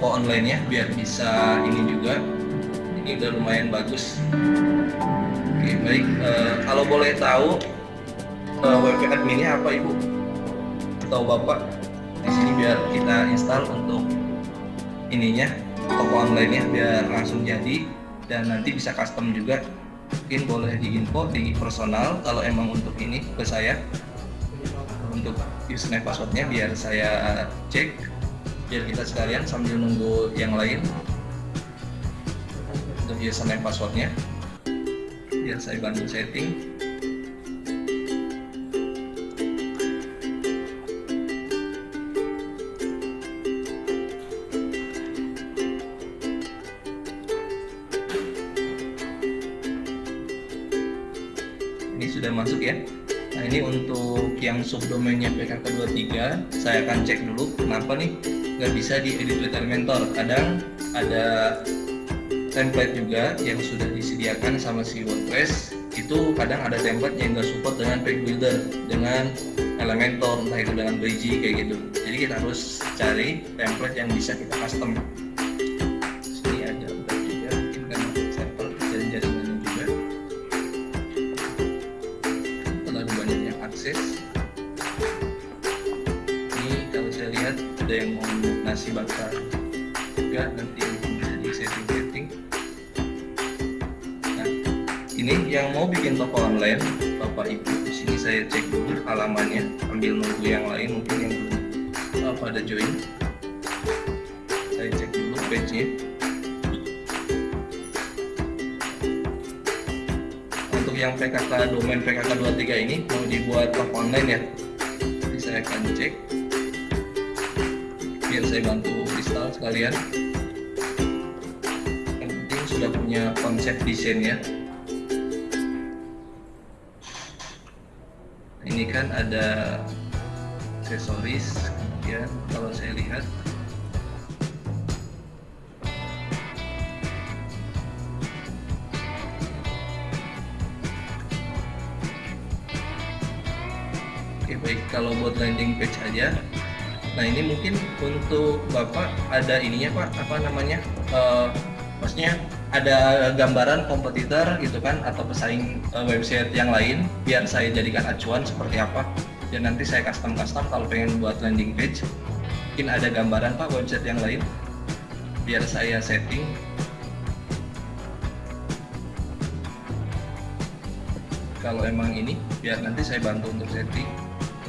toko online-nya biar bisa ini juga. Ini udah lumayan bagus. Oke, baik. Uh, kalau boleh tahu uh, WP adminnya apa Ibu? Atau Bapak? Di sini biar kita install untuk ininya toko online-nya biar langsung jadi dan nanti bisa custom juga. Mungkin boleh diinfo di personal kalau emang untuk ini ke saya untuk username passwordnya biar saya cek biar kita sekalian sambil nunggu yang lain. Untuk username passwordnya. Biar saya bantu setting. Ini sudah masuk ya. Nah ini untuk yang subdomainnya PKK23 saya akan cek dulu kenapa nih nggak bisa di edit with Elementor kadang ada template juga yang sudah disediakan sama si WordPress itu kadang ada template yang nggak support dengan page builder dengan Elementor entah itu dengan Bridge kayak gitu. Jadi kita harus cari template yang bisa kita custom ada gambaran kompetitor gitu kan atau pesaing uh, website yang lain biar saya jadikan acuan seperti apa. Dan nanti saya custom custom kalau pengen buat landing page mungkin ada gambaran Pak website yang lain? Biar saya setting. Kalau emang ini biar nanti saya bantu untuk setting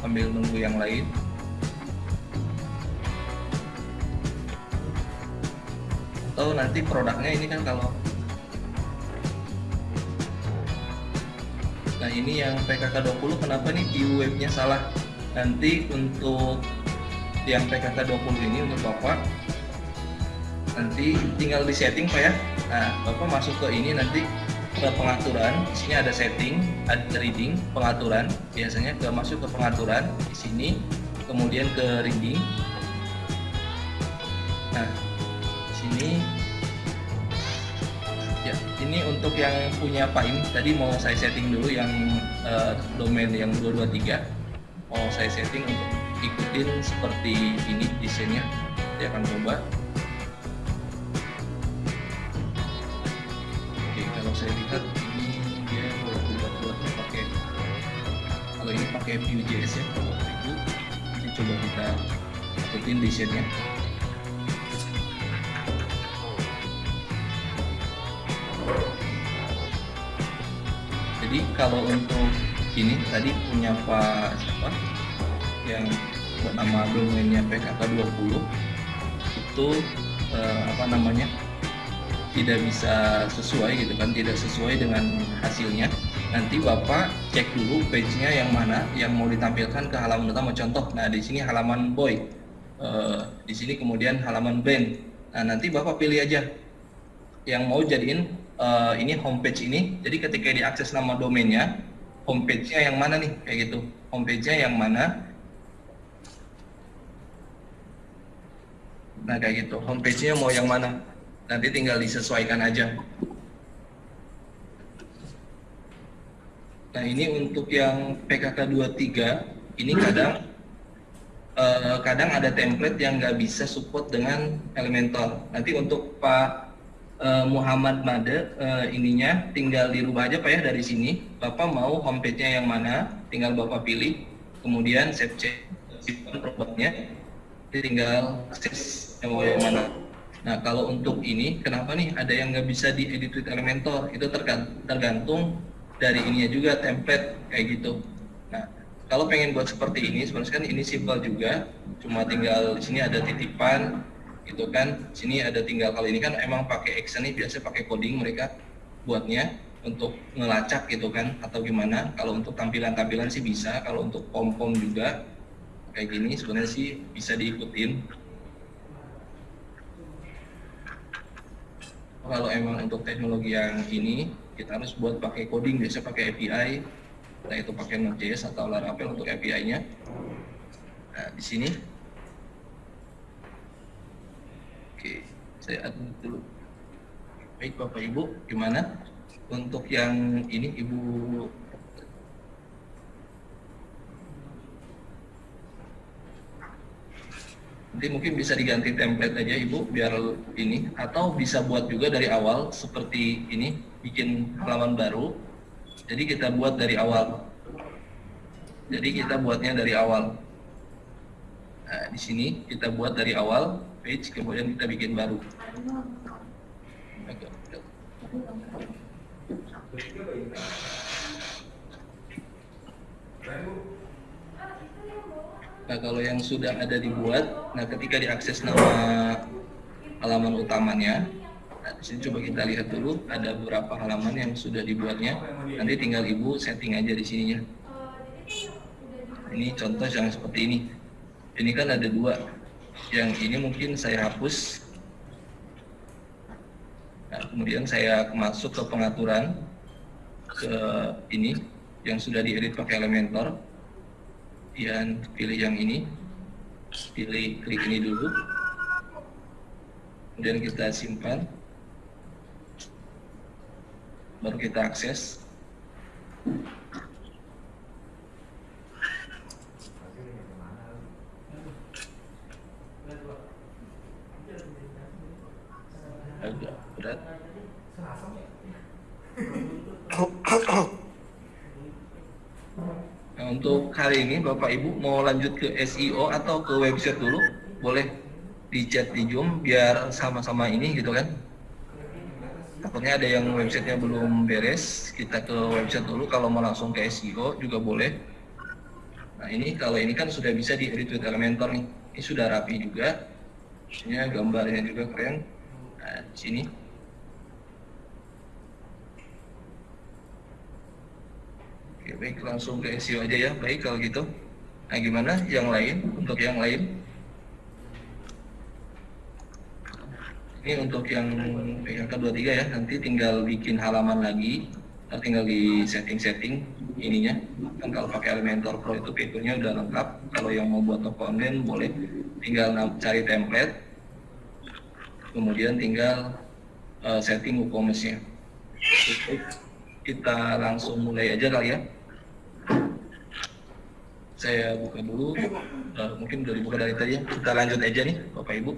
sambil nunggu yang lain. Atau nanti produknya ini kan kalau nah ini yang PKK 20 kenapa nih view webnya salah? Nanti untuk yang PKK 20 ini untuk Bapak nanti tinggal di setting Pak ya. Nah Bapak masuk ke ini nanti ke pengaturan. Di sini ada setting ada reading pengaturan. Biasanya ke masuk ke pengaturan di sini kemudian ke reading. Nah ini untuk yang punya Pak ini tadi mau saya setting dulu yang uh, domain yang 223 mau saya setting untuk ikutin seperti ini desainnya saya akan coba. Oke kalau saya lihat ini dia buat buatnya pakai kalau ini pakai Vue.js ya kalau itu coba kita ikutin desainnya jadi kalau untuk ini tadi punya Pak siapa? Yang bernama domainnya PKK 20 itu eh, apa namanya tidak bisa sesuai gitu kan tidak sesuai dengan hasilnya. Nanti bapak cek dulu page-nya yang mana yang mau ditampilkan ke halaman utama. Contoh nah di sini halaman boy eh, di sini kemudian halaman band. Nah nanti bapak pilih aja. Yang mau jadiin uh, ini homepage ini. Jadi ketika diakses nama domainnya homepage-nya yang mana nih? Kayak gitu. Homepage-nya yang mana? Nah kayak gitu. Homepage-nya mau yang mana? Nanti tinggal disesuaikan aja. Nah ini untuk yang PKK 23 ini kadang uh, kadang ada template yang nggak bisa support dengan Elementor. Nanti untuk Pak uh, Muhammad Made uh, ininya tinggal dirubah aja Pak ya dari sini. Bapak mau homepage-nya yang mana, tinggal Bapak pilih. Kemudian save change simpan robotnya, tinggal akses yang mau yang mana. Nah kalau untuk ini, kenapa nih ada yang nggak bisa diedit with Elementor? Itu tergantung dari ininya juga template kayak gitu. Nah kalau pengen buat seperti ini, sebenarnya kan ini simple juga, cuma tinggal di sini ada titipan, itu kan. Sini ada tinggal kalau ini kan emang pakai action nih biasa pakai coding mereka buatnya untuk ngelacak gitu kan atau gimana. Kalau untuk tampilan-tampilan sih bisa, kalau untuk pom-pom juga kayak gini sebenarnya sih bisa diikutin kalau emang untuk teknologi yang ini kita harus buat pakai coding biasa pakai API nah itu pakai Node.js atau Laravel untuk API-nya nah di sini oke saya add dulu baik Bapak Ibu gimana untuk yang ini Ibu Nanti mungkin bisa diganti template aja Ibu biar ini atau bisa buat juga dari awal seperti ini bikin halaman baru. Jadi kita buat dari awal. Jadi kita buatnya dari awal. Nah, di sini kita buat dari awal page kemudian kita bikin baru. Nah kalau yang sudah ada dibuat, nah ketika diakses nama halaman utamanya, nah di sini coba kita lihat dulu ada beberapa halaman yang sudah dibuatnya. Nanti tinggal ibu setting aja di sininya. Ini contoh yang seperti ini. Ini kan ada dua. Yang ini mungkin saya hapus. Nah, kemudian saya masuk ke pengaturan ke ini yang sudah diedit pakai Elementor. Kemudian pilih yang ini. Pilih klik ini dulu. Kemudian kita simpan. Baru kita akses agak berat untuk hari ini Bapak Ibu mau lanjut ke SEO atau ke website dulu, boleh di chat di Zoom biar sama-sama ini gitu kan. Takutnya ada yang websitenya belum beres, kita ke website dulu. Kalau mau langsung ke SEO juga boleh. Nah ini kalau ini kan sudah bisa di edit Elementor nih. Ini sudah rapi juga. Ini gambarnya juga keren. Di sini Oke, baik langsung ke SEO aja ya. Baik kalau gitu. Nah, gimana yang lain? Untuk yang lain? Ini untuk yang PKK 23 ya. Nanti tinggal bikin halaman lagi. Tinggal di setting-setting ininya. Kan kalau pakai Elementor Pro itu fiturnya udah lengkap. Kalau yang mau buat toko online boleh tinggal cari template. Kemudian tinggal uh, setting WooCommerce-nya kita langsung mulai aja kali ya. Saya buka dulu uh, mungkin udah dibuka dari tadi ya. Kita lanjut aja nih Bapak Ibu.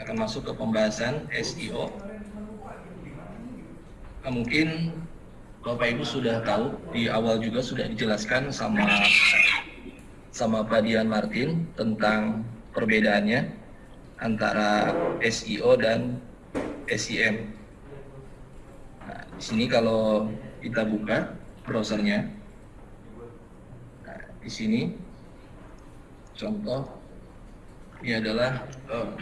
Akan masuk ke pembahasan SEO nah, mungkin Bapak Ibu sudah tahu di awal juga sudah dijelaskan sama sama Pak Dian Martin tentang perbedaannya antara SEO dan SEM di sini kalau kita buka browsernya, nah, di sini contoh ini adalah oh,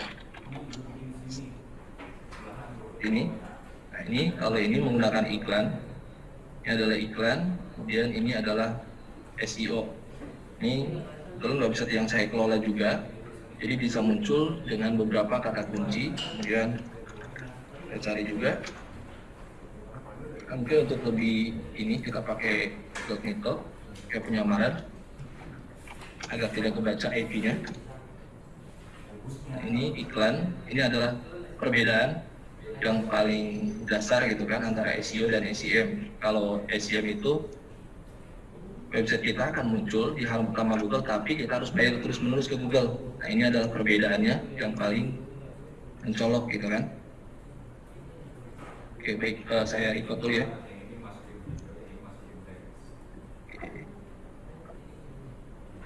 ini. Nah ini kalau ini menggunakan iklan, ini adalah iklan, kemudian ini adalah SEO. Ini kalau nggak bisa yang saya kelola juga, jadi bisa muncul dengan beberapa kata kunci, kemudian saya cari juga. Mungkin untuk lebih ini kita pakai incognito kayak penyamaran agar tidak kebaca IP-nya nah ini iklan. Ini adalah perbedaan yang paling dasar gitu kan antara SEO dan SEM kalau SEM itu website kita akan muncul di halaman pertama Google, tapi kita harus bayar terus menerus ke Google. Nah ini adalah perbedaannya yang paling mencolok gitu kan. Oke baik, uh, saya ikut dulu ya.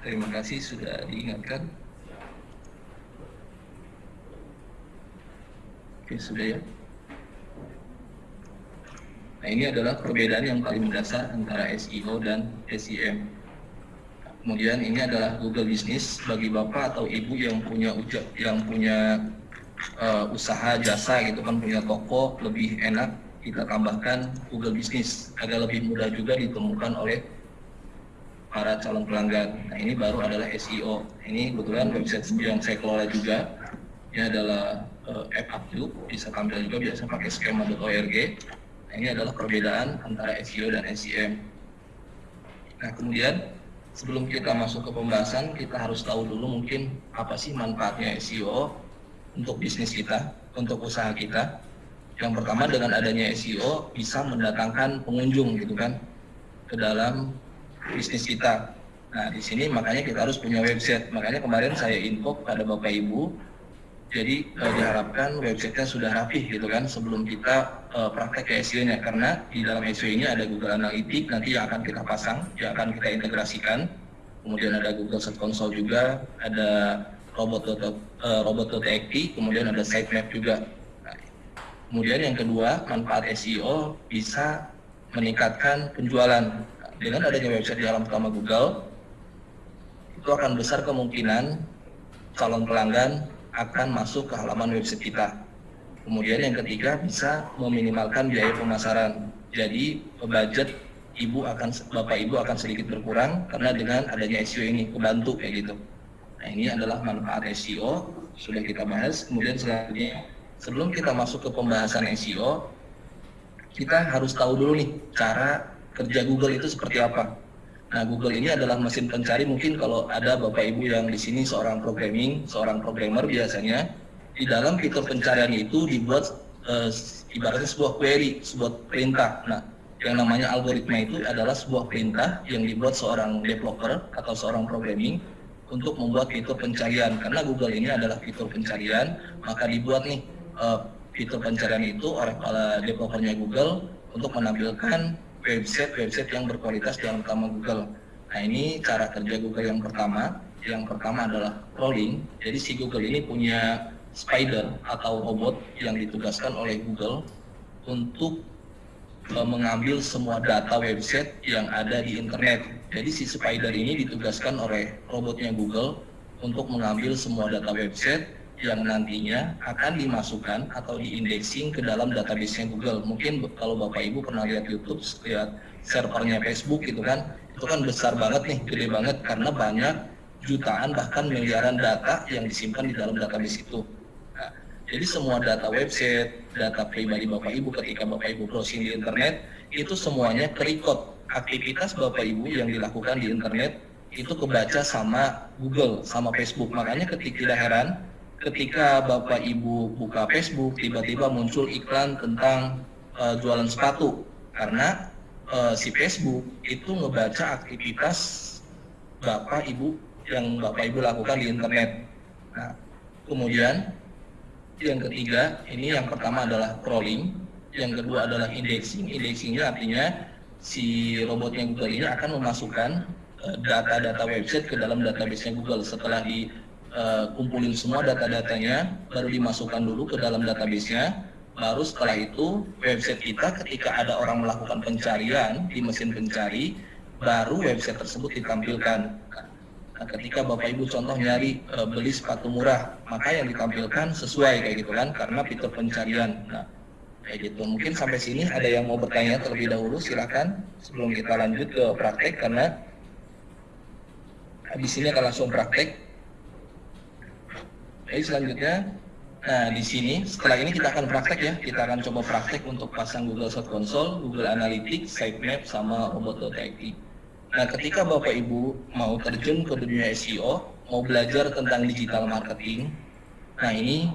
Terima kasih sudah diingatkan. Oke, sudah ya. Nah, ini adalah perbedaan yang paling mendasar antara SEO dan SEM. Kemudian ini adalah Google Business bagi Bapak atau Ibu yang punya yang punya uh, usaha jasa gitu kan punya toko lebih enak kita tambahkan Google Business agar lebih mudah juga ditemukan oleh para calon pelanggan. Nah ini baru adalah SEO. Ini kebetulan website yang saya kelola juga. Ini adalah uh, app Upload, bisa tampil juga biasa pakai skema.org. Nah, ini adalah perbedaan antara SEO dan SEM. Nah kemudian sebelum kita masuk ke pembahasan, kita harus tahu dulu mungkin apa sih manfaatnya SEO untuk bisnis kita, untuk usaha kita. Yang pertama dengan adanya SEO bisa mendatangkan pengunjung gitu kan ke dalam bisnis kita. Nah, di sini makanya kita harus punya website. Makanya kemarin saya info pada Bapak Ibu, jadi eh, diharapkan websitenya sudah rapih gitu kan sebelum kita eh, praktek ke SEO-nya karena di dalam SEO ini ada Google Analytics nanti yang akan kita pasang, yang akan kita integrasikan. Kemudian ada Google Search Console juga, ada robot eh, robot.txt, kemudian ada sitemap juga. Nah, kemudian yang kedua, manfaat SEO bisa meningkatkan penjualan dengan adanya website di halaman pertama Google, itu akan besar kemungkinan calon pelanggan akan masuk ke halaman website kita. Kemudian yang ketiga bisa meminimalkan biaya pemasaran. Jadi budget ibu akan bapak ibu akan sedikit berkurang karena dengan adanya SEO ini kebantu kayak gitu. Nah ini adalah manfaat SEO sudah kita bahas. Kemudian selanjutnya sebelum kita masuk ke pembahasan SEO kita harus tahu dulu nih cara kerja Google itu seperti apa. Nah, Google ini adalah mesin pencari mungkin kalau ada Bapak Ibu yang di sini seorang programming, seorang programmer biasanya di dalam fitur pencarian itu dibuat e, ibaratnya sebuah query, sebuah perintah. Nah, yang namanya algoritma itu adalah sebuah perintah yang dibuat seorang developer atau seorang programming untuk membuat fitur pencarian. Karena Google ini adalah fitur pencarian, maka dibuat nih e, fitur pencarian itu oleh para developernya Google untuk menampilkan website-website yang berkualitas dalam utama Google. Nah ini cara kerja Google yang pertama. Yang pertama adalah crawling. Jadi si Google ini punya spider atau robot yang ditugaskan oleh Google untuk e, mengambil semua data website yang ada di internet. Jadi si spider ini ditugaskan oleh robotnya Google untuk mengambil semua data website yang nantinya akan dimasukkan atau diindexing ke dalam database Google. Mungkin kalau Bapak Ibu pernah lihat YouTube, lihat servernya Facebook gitu kan, itu kan besar banget nih, gede banget karena banyak jutaan bahkan miliaran data yang disimpan di dalam database itu. Nah, jadi semua data website, data pribadi Bapak Ibu ketika Bapak Ibu browsing di internet, itu semuanya kerikot. Aktivitas Bapak Ibu yang dilakukan di internet itu kebaca sama Google, sama Facebook. Makanya ketika tidak heran, ketika Bapak Ibu buka Facebook tiba-tiba muncul iklan tentang uh, jualan sepatu karena uh, si Facebook itu ngebaca aktivitas Bapak Ibu yang Bapak Ibu lakukan di internet. Nah, kemudian yang ketiga ini yang pertama adalah crawling, yang kedua adalah indexing. Indexingnya artinya si robotnya Google ini akan memasukkan eh, data-data website ke dalam database Google setelah di uh, kumpulin semua data-datanya, baru dimasukkan dulu ke dalam database-nya. Baru setelah itu website kita ketika ada orang melakukan pencarian di mesin pencari, baru website tersebut ditampilkan. Nah, ketika Bapak Ibu contoh nyari e, beli sepatu murah, maka yang ditampilkan sesuai kayak gitu kan, karena fitur pencarian. Nah, kayak gitu. Mungkin sampai sini ada yang mau bertanya terlebih dahulu, silakan sebelum kita lanjut ke praktek karena di sini akan langsung praktek. Oke, selanjutnya, nah di sini setelah ini kita akan praktek ya, kita akan coba praktek untuk pasang Google Search Console, Google Analytics, Sitemap, sama Robot.id. Nah, ketika Bapak Ibu mau terjun ke dunia SEO, mau belajar tentang digital marketing, nah ini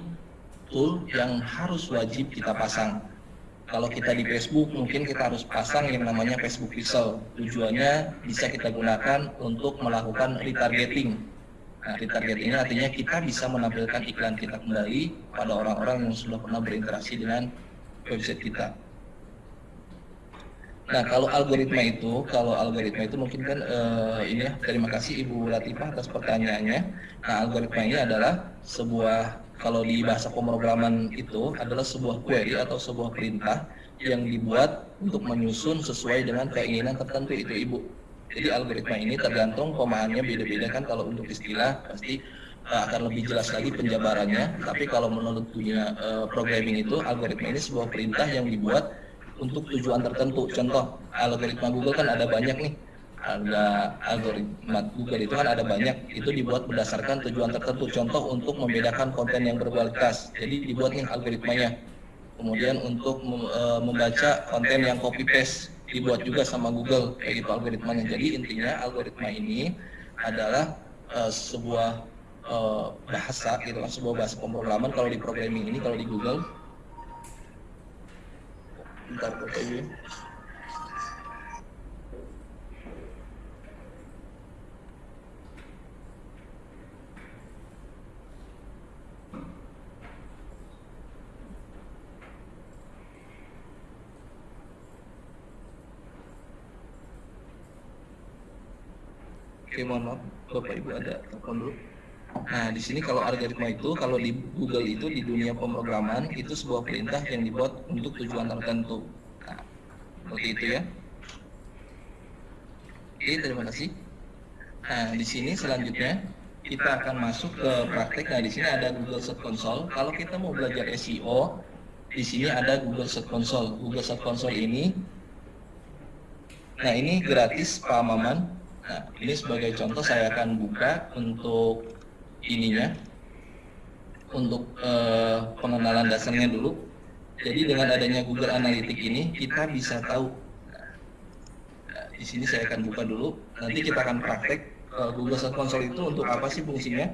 tool yang harus wajib kita pasang. kalau kita di Facebook mungkin kita harus pasang yang namanya Facebook Pixel. Tujuannya bisa kita gunakan untuk melakukan retargeting. Nah, retargeting artinya kita bisa menampilkan iklan kita kembali pada orang-orang yang sudah pernah berinteraksi dengan website kita. Nah, kalau algoritma itu, kalau algoritma itu mungkin kan uh, ini ya, terima kasih Ibu Latifah atas pertanyaannya. Nah, algoritma ini adalah sebuah kalau di bahasa pemrograman itu adalah sebuah query atau sebuah perintah yang dibuat untuk menyusun sesuai dengan keinginan tertentu itu Ibu. Jadi algoritma ini tergantung pemahamannya beda-beda kan kalau untuk istilah pasti uh, akan lebih jelas lagi penjabarannya. Tapi kalau menurut dunia uh, programming itu algoritma ini sebuah perintah yang dibuat untuk tujuan tertentu. Contoh, algoritma Google kan ada banyak nih. Ada algoritma Google itu kan ada banyak. Itu dibuat berdasarkan tujuan tertentu. Contoh untuk membedakan konten yang berkualitas. Jadi dibuat nih algoritmanya. Kemudian untuk e, membaca konten yang copy paste dibuat juga sama Google kayak gitu algoritmanya. Jadi intinya algoritma ini adalah uh, sebuah uh, bahasa gitu kan sebuah bahasa pemrograman kalau di programming ini kalau di Google bentar fotonya Oke, mohon maaf, Bapak Ibu ada telepon dulu. Nah, di sini kalau algoritma itu, kalau di Google itu di dunia pemrograman itu sebuah perintah yang dibuat untuk tujuan tertentu. Nah, seperti itu ya. Oke, terima kasih. Nah, di sini selanjutnya kita akan masuk ke praktek. Nah, di sini ada Google Search Console. Kalau kita mau belajar SEO, di sini ada Google Search Console. Google Search Console ini, nah ini gratis Pak Maman. Nah, ini sebagai contoh saya akan buka untuk ininya untuk uh, pengenalan dasarnya dulu. Jadi dengan adanya Google Analytics ini kita bisa tahu. Nah, di sini saya akan buka dulu. Nanti kita akan praktek uh, Google Search Console itu untuk apa sih fungsinya.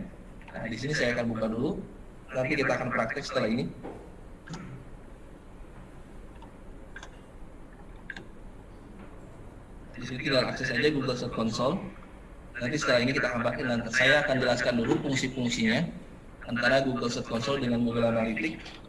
Nah, di sini saya akan buka dulu. Nanti kita akan praktek setelah ini. Di sini kita akses saja Google Search Console. Nanti setelah ini kita pakai dan saya akan jelaskan dulu fungsi-fungsinya antara Google Search Console dengan Google Analytics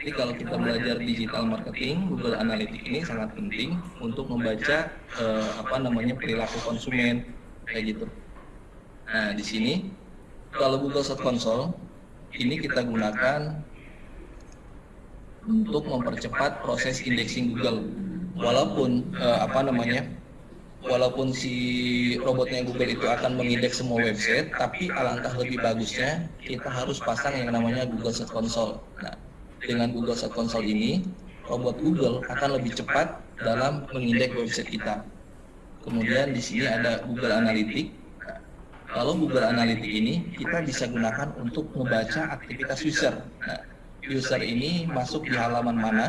Jadi kalau kita belajar digital marketing, Google Analytics ini sangat penting untuk membaca eh, apa namanya perilaku konsumen kayak gitu. Nah di sini kalau Google Search Console ini kita gunakan untuk mempercepat proses indexing Google. Walaupun eh, apa namanya, walaupun si robotnya Google itu akan mengindeks semua website, tapi alangkah lebih bagusnya kita harus pasang yang namanya Google Search Console. Nah, dengan Google Search Console ini, robot Google akan lebih cepat dalam mengindeks website kita. Kemudian di sini ada Google Analytics. Kalau Google Analytics ini kita bisa gunakan untuk membaca aktivitas user. Nah, user ini masuk di halaman mana,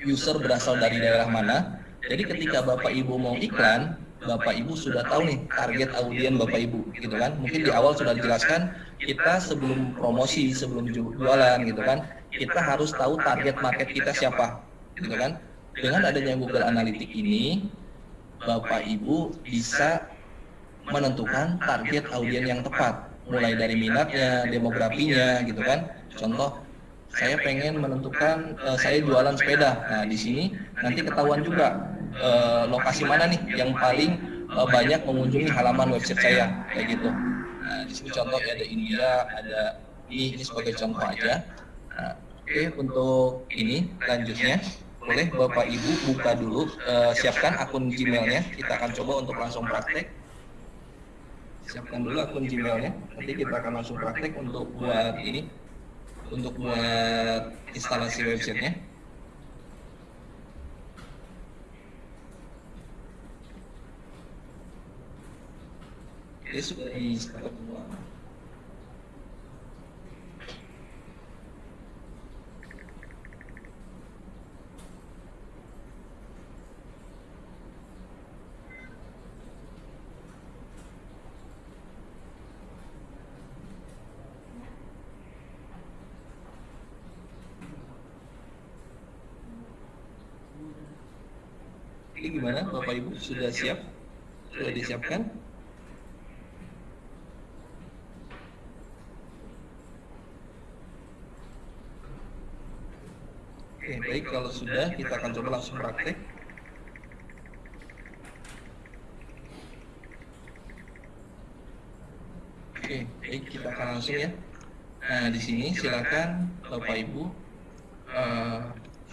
user berasal dari daerah mana. Jadi ketika Bapak Ibu mau iklan, Bapak Ibu sudah tahu nih target audien Bapak Ibu gitu kan. Mungkin di awal sudah dijelaskan kita sebelum promosi, sebelum jualan gitu kan kita harus tahu target market kita siapa, gitu kan? Dengan adanya Google Analytics ini, Bapak Ibu bisa menentukan target audiens yang tepat, mulai dari minatnya, demografinya, gitu kan? Contoh, saya pengen menentukan uh, saya jualan sepeda. Nah, di sini nanti ketahuan juga uh, lokasi mana nih yang paling uh, banyak mengunjungi halaman website saya, kayak gitu. Nah, di sini contoh ada India, ada ini, ini sebagai contoh aja. Nah, Oke, untuk ini lanjutnya boleh Bapak Ibu buka dulu, uh, siapkan akun Gmailnya. Kita akan coba untuk langsung praktek. Siapkan dulu akun Gmailnya. Nanti kita akan langsung praktek untuk buat ini, untuk buat instalasi websitenya. Ini sudah di. Ini gimana Bapak Ibu sudah siap? Sudah disiapkan? Oke, baik kalau sudah kita akan coba langsung praktek. Oke, baik kita akan langsung ya. Nah, di sini silakan Bapak Ibu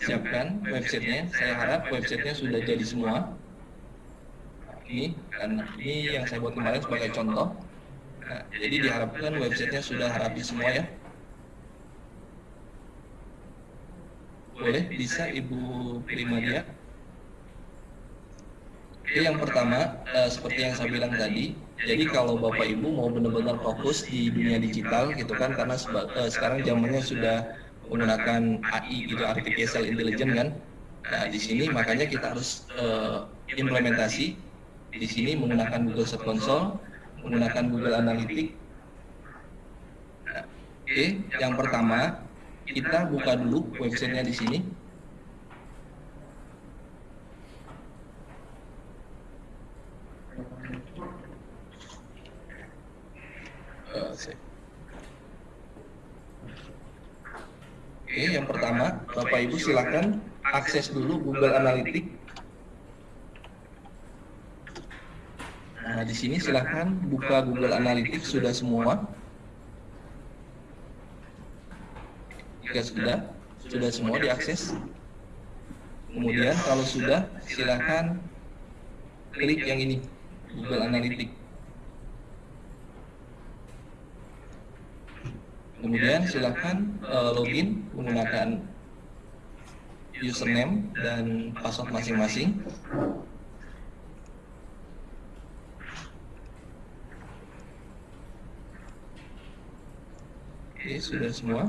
siapkan websitenya. Saya harap websitenya sudah jadi semua. Ini karena ini yang saya buat kemarin sebagai contoh. Nah, jadi diharapkan websitenya sudah rapi semua ya. Boleh, bisa Ibu Primadia. Oke, yang pertama, uh, seperti yang saya bilang tadi, jadi kalau Bapak Ibu mau benar-benar fokus di dunia digital gitu kan, karena uh, sekarang zamannya sudah menggunakan AI gitu, artificial intelligence kan. Nah, di sini makanya kita harus uh, implementasi di sini menggunakan Google Search Console, menggunakan Google Analytics. Nah, Oke, okay. yang pertama kita buka dulu websitenya di sini. Oke, yang Ibu silakan akses dulu Google Analytics. Nah, di sini silakan buka Google Analytics sudah semua. jika sudah sudah semua diakses kemudian kalau sudah silahkan klik yang ini Google Analytics kemudian silahkan uh, login menggunakan username dan password masing-masing Oke, sudah semua.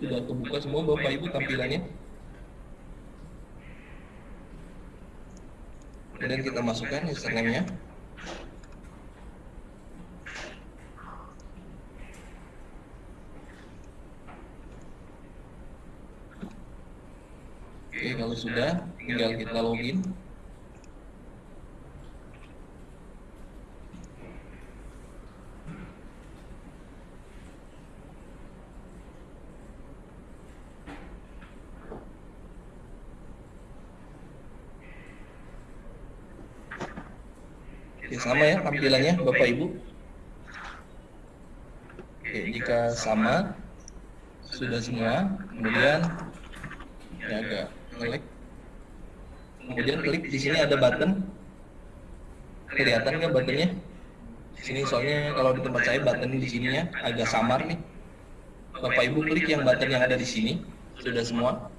sudah kebuka semua Bapak Ibu tampilannya. Kemudian kita masukkan username-nya. Oke, kalau sudah tinggal kita login. Oke, sama ya tampilannya Bapak Ibu. Oke, jika sama sudah semua, kemudian ini agak ngelik. Kemudian klik di sini ada button. Kelihatan nggak buttonnya? Di sini soalnya kalau di tempat saya button di sininya agak samar nih. Bapak Ibu klik yang button yang ada di sini. Sudah semua.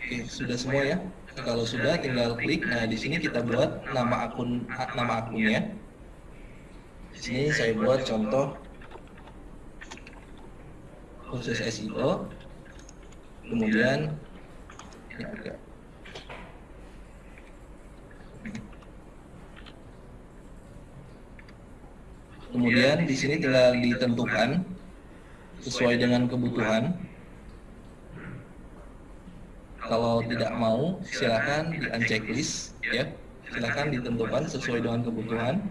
Oke, sudah semua ya. Kalau sudah tinggal klik. Nah, di sini kita buat nama akun nama akunnya. Di sini saya buat contoh khusus SEO. Kemudian ini agak Kemudian di sini tinggal ditentukan sesuai dengan kebutuhan. Kalau tidak mau silakan di unchecklist ya. Silakan ditentukan sesuai dengan kebutuhan.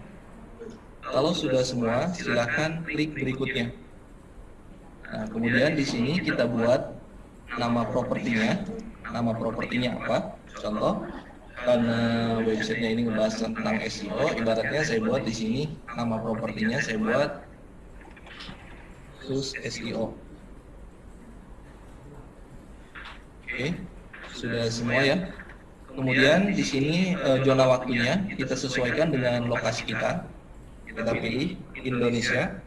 Kalau sudah semua silakan klik berikutnya nah kemudian di sini kita buat nama propertinya nama propertinya apa contoh karena websitenya ini ngebahas tentang SEO ibaratnya saya buat di sini nama propertinya saya buat khusus SEO oke sudah semua ya. Kemudian di sini uh, zona waktunya kita sesuaikan dengan lokasi kita. Kita pilih Indonesia.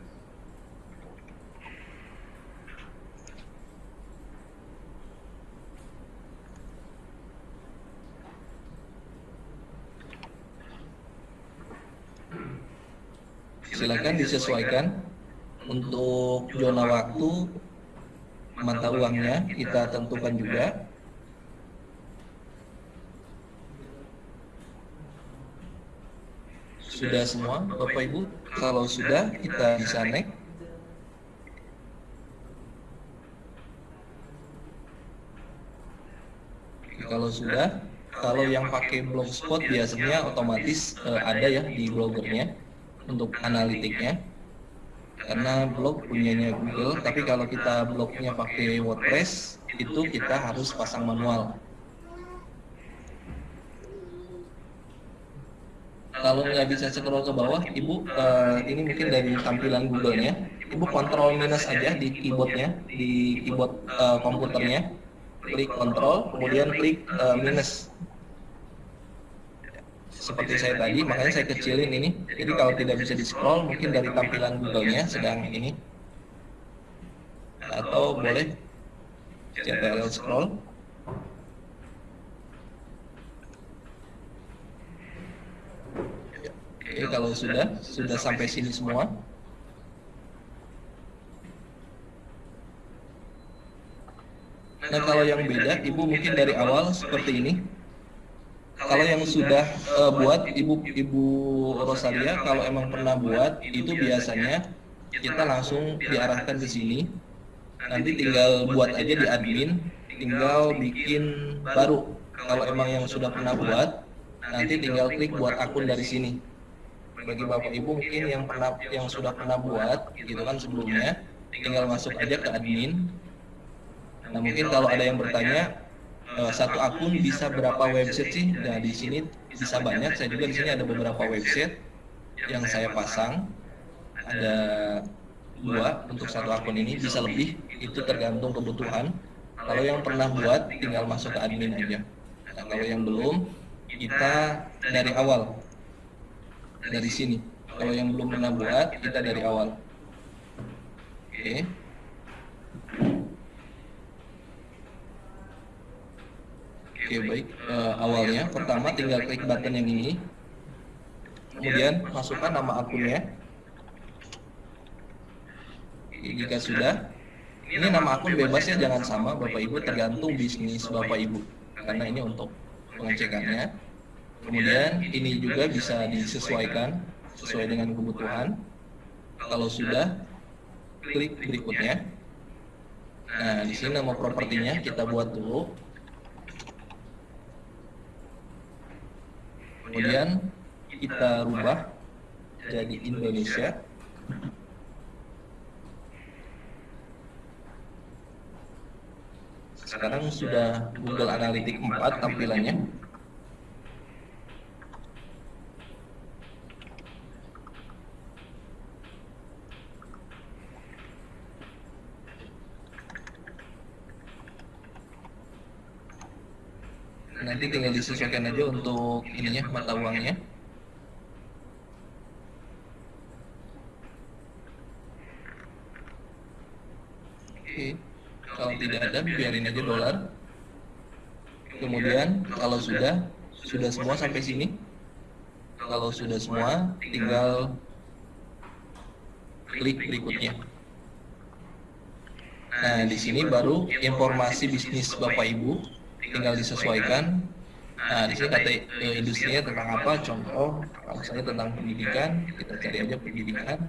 Silakan disesuaikan untuk zona waktu mata uangnya kita tentukan juga sudah semua Bapak Ibu? Kalau sudah, kita bisa next. Kalau sudah, kalau yang pakai blogspot biasanya otomatis uh, ada ya di blogernya untuk analitiknya. Karena blog punyanya Google tapi kalau kita blognya pakai WordPress itu kita harus pasang manual. Kalau nggak bisa scroll ke bawah ibu uh, ini mungkin dari tampilan Google-nya. Ibu kontrol minus aja di keyboardnya di keyboard uh, komputernya. Klik kontrol kemudian klik uh, minus seperti saya tadi makanya saya kecilin ini. Jadi kalau tidak bisa di scroll mungkin dari tampilan Google-nya sedang ini. Atau boleh CTRL scroll. Oke kalau sudah sudah sampai sini semua. Nah kalau yang beda, ibu mungkin dari awal seperti ini kalau yang sudah uh, buat ibu ibu Rosalia kalau emang pernah buat itu biasanya kita langsung diarahkan ke sini. nanti tinggal buat aja di admin tinggal bikin baru. kalau emang yang sudah pernah buat nanti tinggal klik buat akun dari sini. bagi bapak ibu mungkin yang pernah yang sudah pernah buat gitu kan sebelumnya tinggal masuk aja ke admin. nah mungkin kalau ada yang bertanya uh, satu akun bisa berapa website sih? Nah di sini bisa banyak. Saya juga di sini ada beberapa website yang saya pasang. Ada dua untuk satu akun ini bisa lebih. Itu tergantung kebutuhan. Kalau yang pernah buat tinggal masuk ke admin aja. Nah, kalau yang belum kita dari awal dari sini. Kalau yang belum pernah buat kita dari awal. Oke. Okay. Oke baik, uh, awalnya pertama tinggal klik button yang ini, kemudian masukkan nama akunnya. Jika sudah, ini nama akun bebas ya jangan sama Bapak Ibu tergantung bisnis Bapak Ibu karena ini untuk pengecekannya. Kemudian ini juga bisa disesuaikan sesuai dengan kebutuhan. Kalau sudah, klik berikutnya. Nah, di sini nama propertinya kita buat dulu. Kemudian kita rubah jadi Indonesia. Sekarang sudah Google Analytics 4 tampilannya nanti tinggal disesuaikan aja untuk ininya mata uangnya. Oke kalau tidak ada biarin aja dolar. Kemudian kalau sudah sudah semua sampai sini. Kalau sudah semua tinggal klik berikutnya. Nah di sini baru informasi bisnis bapak ibu tinggal disesuaikan. Nah di sini kata uh, industrinya tentang apa? Contoh kalau misalnya tentang pendidikan kita cari aja pendidikan.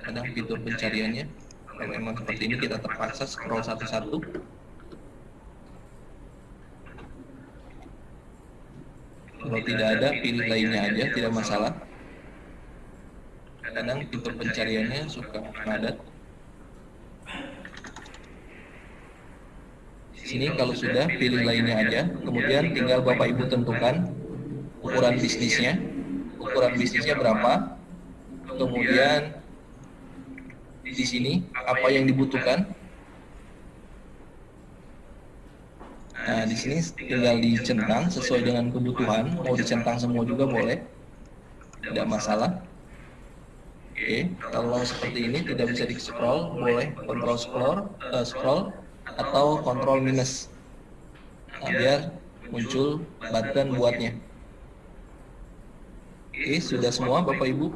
Kadang fitur pencariannya kalau memang seperti ini kita terpaksa scroll satu-satu. Kalau tidak ada pilih lainnya aja tidak masalah. Kadang fitur pencariannya suka padat sini kalau sudah pilih lainnya aja. Kemudian tinggal bapak ibu tentukan ukuran bisnisnya. Ukuran bisnisnya berapa? Kemudian di sini apa yang dibutuhkan? Nah di sini tinggal dicentang sesuai dengan kebutuhan. Mau dicentang semua juga boleh. Tidak masalah. Oke kalau seperti ini tidak bisa di scroll boleh kontrol scroll uh, scroll atau kontrol minus. Nah, biar muncul button buatnya. Oke sudah semua bapak ibu?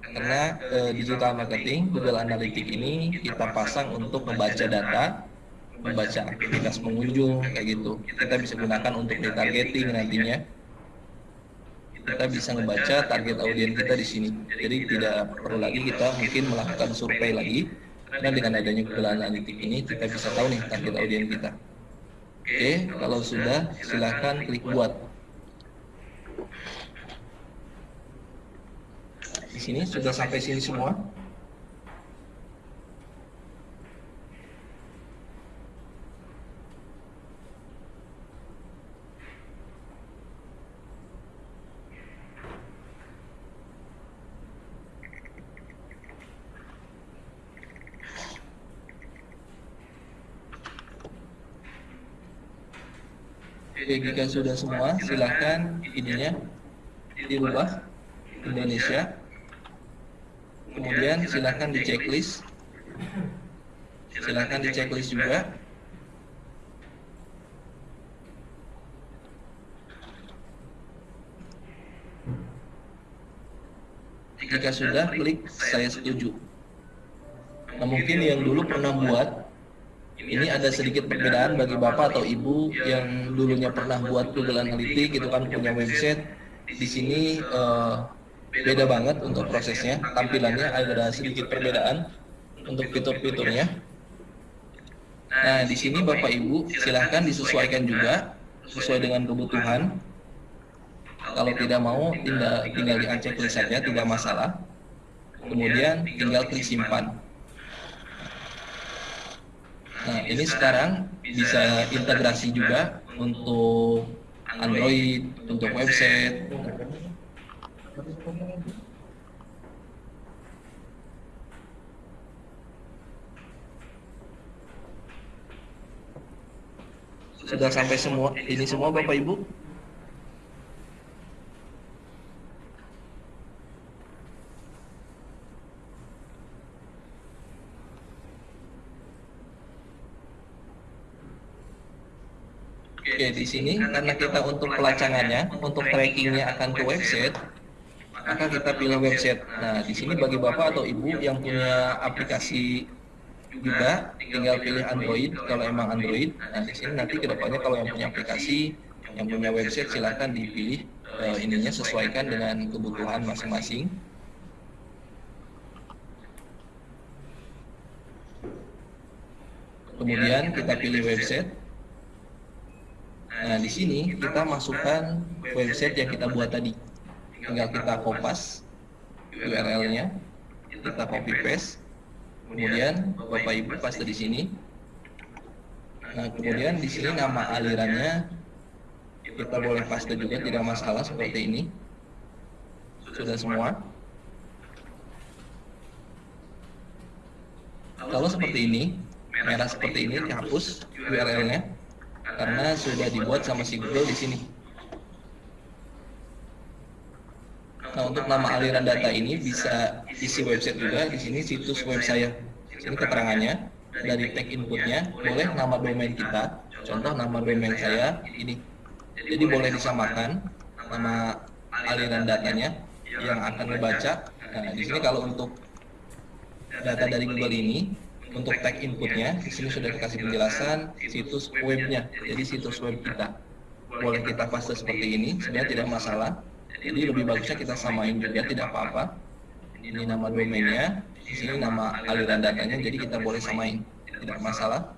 Karena eh, digital marketing Google Analytics ini kita pasang untuk membaca data membaca aktivitas pengunjung kayak gitu. Kita bisa gunakan untuk retargeting nantinya. Kita bisa membaca target audiens kita di sini. Jadi tidak perlu lagi kita mungkin melakukan survei lagi karena dengan adanya Google Analytics ini kita bisa tahu nih target audiens kita. Oke kalau sudah silahkan klik buat. Di sini sudah sampai sini semua Oke, jika sudah semua, silahkan ininya dirubah Indonesia. Kemudian silahkan di checklist. Silahkan di checklist juga. Jika sudah, klik saya setuju. Nah, mungkin yang dulu pernah buat ini ada sedikit perbedaan bagi bapak atau ibu yang dulunya pernah buat Google Analytics gitu kan punya website. di sini uh, beda banget untuk prosesnya. tampilannya ada sedikit perbedaan untuk fitur-fiturnya. nah di sini bapak ibu silahkan disesuaikan juga sesuai dengan kebutuhan. kalau tidak mau tinggal tinggal di checklist saja tidak masalah. Kemudian tinggal klik simpan Nah, ini sekarang bisa integrasi juga untuk Android, untuk website. Sudah sampai semua ini semua Bapak Ibu? Oke, di sini karena kita untuk pelacangannya, untuk trackingnya akan ke website, maka kita pilih website. Nah, di sini bagi bapak atau ibu yang punya aplikasi juga, tinggal pilih Android kalau emang Android. Nah, di sini nanti ke depannya kalau yang punya aplikasi, yang punya website silahkan dipilih uh, ininya sesuaikan dengan kebutuhan masing-masing. Kemudian kita pilih website. Nah, di sini kita masukkan website yang kita buat tadi. Tinggal kita kopas URL-nya, kita copy paste, kemudian Bapak Ibu paste di sini. Nah, kemudian di sini nama alirannya kita boleh paste juga tidak masalah seperti ini. Sudah semua. Kalau seperti ini, merah seperti ini dihapus URL-nya karena sudah dibuat sama si Google di sini. Nah, untuk nama aliran data ini bisa isi website juga di sini situs web saya. Ini keterangannya dari tag inputnya boleh nama domain kita. Contoh nama domain saya ini. Jadi boleh disamakan nama aliran datanya yang akan dibaca. Nah, di sini kalau untuk data dari Google ini untuk tag inputnya di sini sudah dikasih penjelasan situs webnya jadi situs web kita. Boleh kita paste seperti ini sebenarnya tidak masalah. Jadi lebih bagusnya kita samain juga tidak apa-apa. Ini nama domainnya di sini nama aliran datanya jadi kita boleh samain tidak masalah.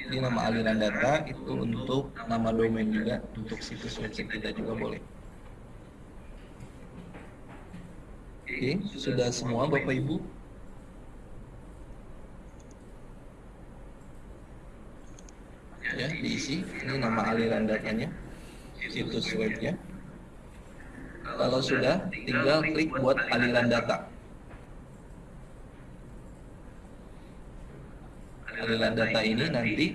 Ini nama aliran data itu untuk nama domain juga untuk situs website kita juga boleh Oke, sudah semua Bapak Ibu? Ya, diisi. Ini nama aliran datanya, situs webnya. Kalau sudah, tinggal klik buat aliran data. Aliran data ini nanti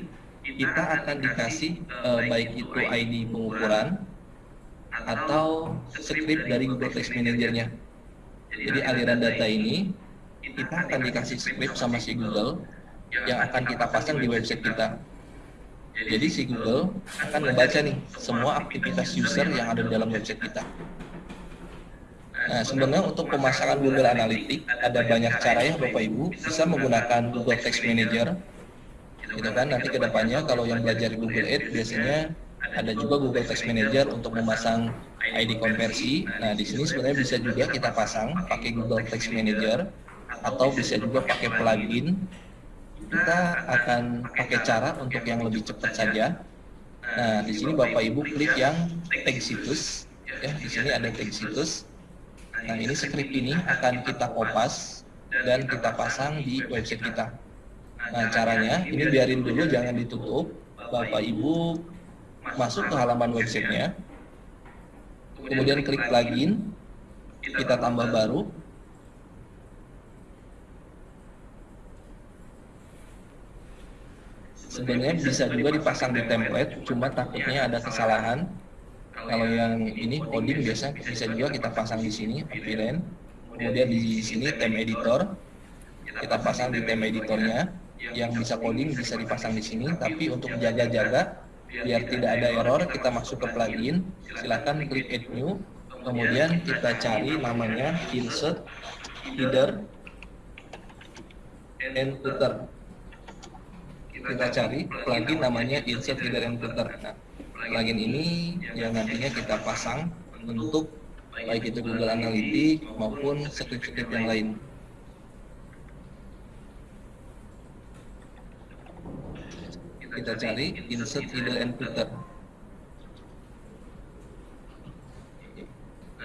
kita akan dikasih eh, baik itu ID pengukuran atau script dari Google Text Manager-nya. Jadi aliran data ini kita akan dikasih script sama si Google yang akan kita pasang di website kita. Jadi si Google akan membaca nih semua aktivitas user yang ada di dalam website kita. Nah, sebenarnya untuk pemasangan Google Analytics ada banyak cara ya Bapak Ibu. Bisa menggunakan Google Text Manager. Gitu kan, nanti ke depannya kalau yang belajar Google Ads biasanya ada juga Google Text Manager untuk memasang ID konversi. Nah, di sini sebenarnya bisa juga kita pasang pakai Google Text Manager atau bisa juga pakai plugin. Kita akan pakai cara untuk yang lebih cepat saja. Nah, di sini Bapak Ibu klik yang tag situs. Ya, di sini ada tag situs. Nah, ini script ini akan kita kopas dan kita pasang di website kita. Nah, caranya ini biarin dulu jangan ditutup. Bapak Ibu masuk ke halaman websitenya. Kemudian klik plugin. Kita tambah baru. Sebenarnya bisa juga dipasang di template, cuma takutnya ada kesalahan kalau yang ini coding biasa bisa juga kita pasang di sini appearance kemudian di sini theme editor kita pasang di theme editornya yang bisa coding bisa dipasang di sini tapi untuk jaga-jaga biar tidak ada error kita masuk ke plugin. silahkan klik add new. Kemudian kita cari namanya insert header and footer. Kita cari plugin namanya insert header and footer. nah, plugin ini yang nantinya kita pasang untuk baik itu Google Analytics maupun script-script yang lain. Kita cari insert header and footer.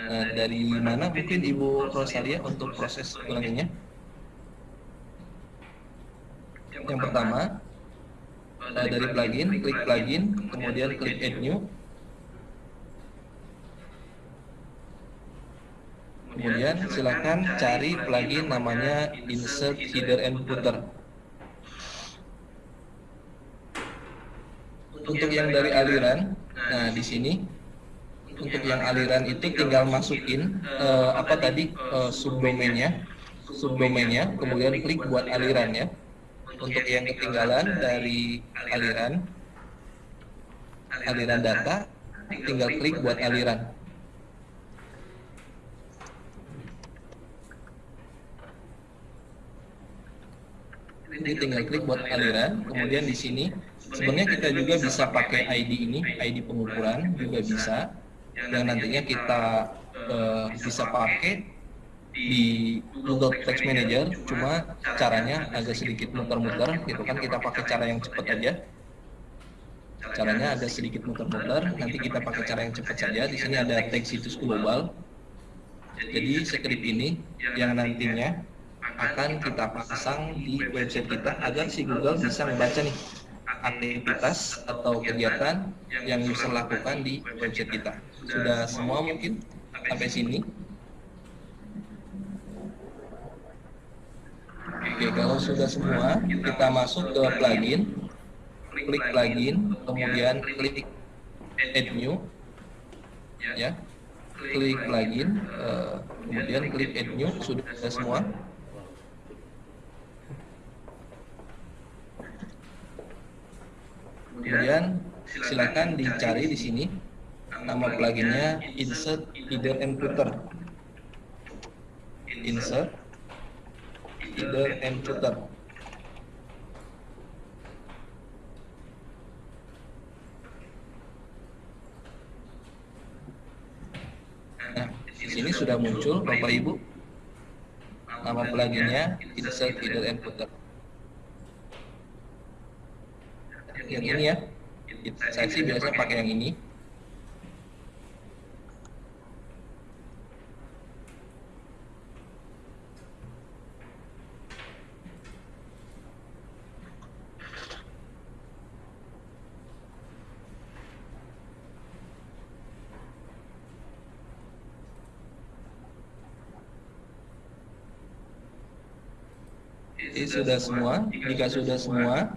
Nah, dari mana mungkin Ibu Rosalia untuk proses ulanginya? Yang pertama, uh, dari plugin, klik plugin, kemudian klik add new. Kemudian silakan cari plugin namanya insert header and footer. Untuk yang dari aliran, nah di sini untuk yang aliran itu tinggal masukin uh, apa tadi uh, subdomainnya, subdomainnya, kemudian klik buat aliran ya. Untuk yang ketinggalan dari aliran aliran data tinggal klik buat aliran. Ini tinggal klik buat aliran kemudian di sini sebenarnya kita juga bisa pakai ID ini ID pengukuran juga bisa yang nantinya kita uh, bisa pakai di Google Text Manager. Cuma caranya agak sedikit muter-muter gitu kan? Kita pakai cara yang cepat aja. Caranya agak sedikit muter-muter. Nanti kita pakai cara yang cepat saja. Di sini ada tag situs global. Jadi script ini yang nantinya akan kita pasang di website kita agar si Google bisa membaca nih aktivitas atau kegiatan yang user lakukan di website kita. Sudah semua mungkin? Sampai sini? Oke, kalau sudah semua, kita masuk ke plugin, klik plugin, kemudian klik add new, ya, klik plugin, uh, kemudian klik add new, sudah semua. Kemudian silakan dicari di sini nama pluginnya insert header and footer. Insert either and footer. Nah, di sini sudah muncul Bapak Ibu nama pluginnya insert header and footer. Yang ini ya, saya sih biasa pakai yang ini. Jadi sudah semua, jika sudah semua,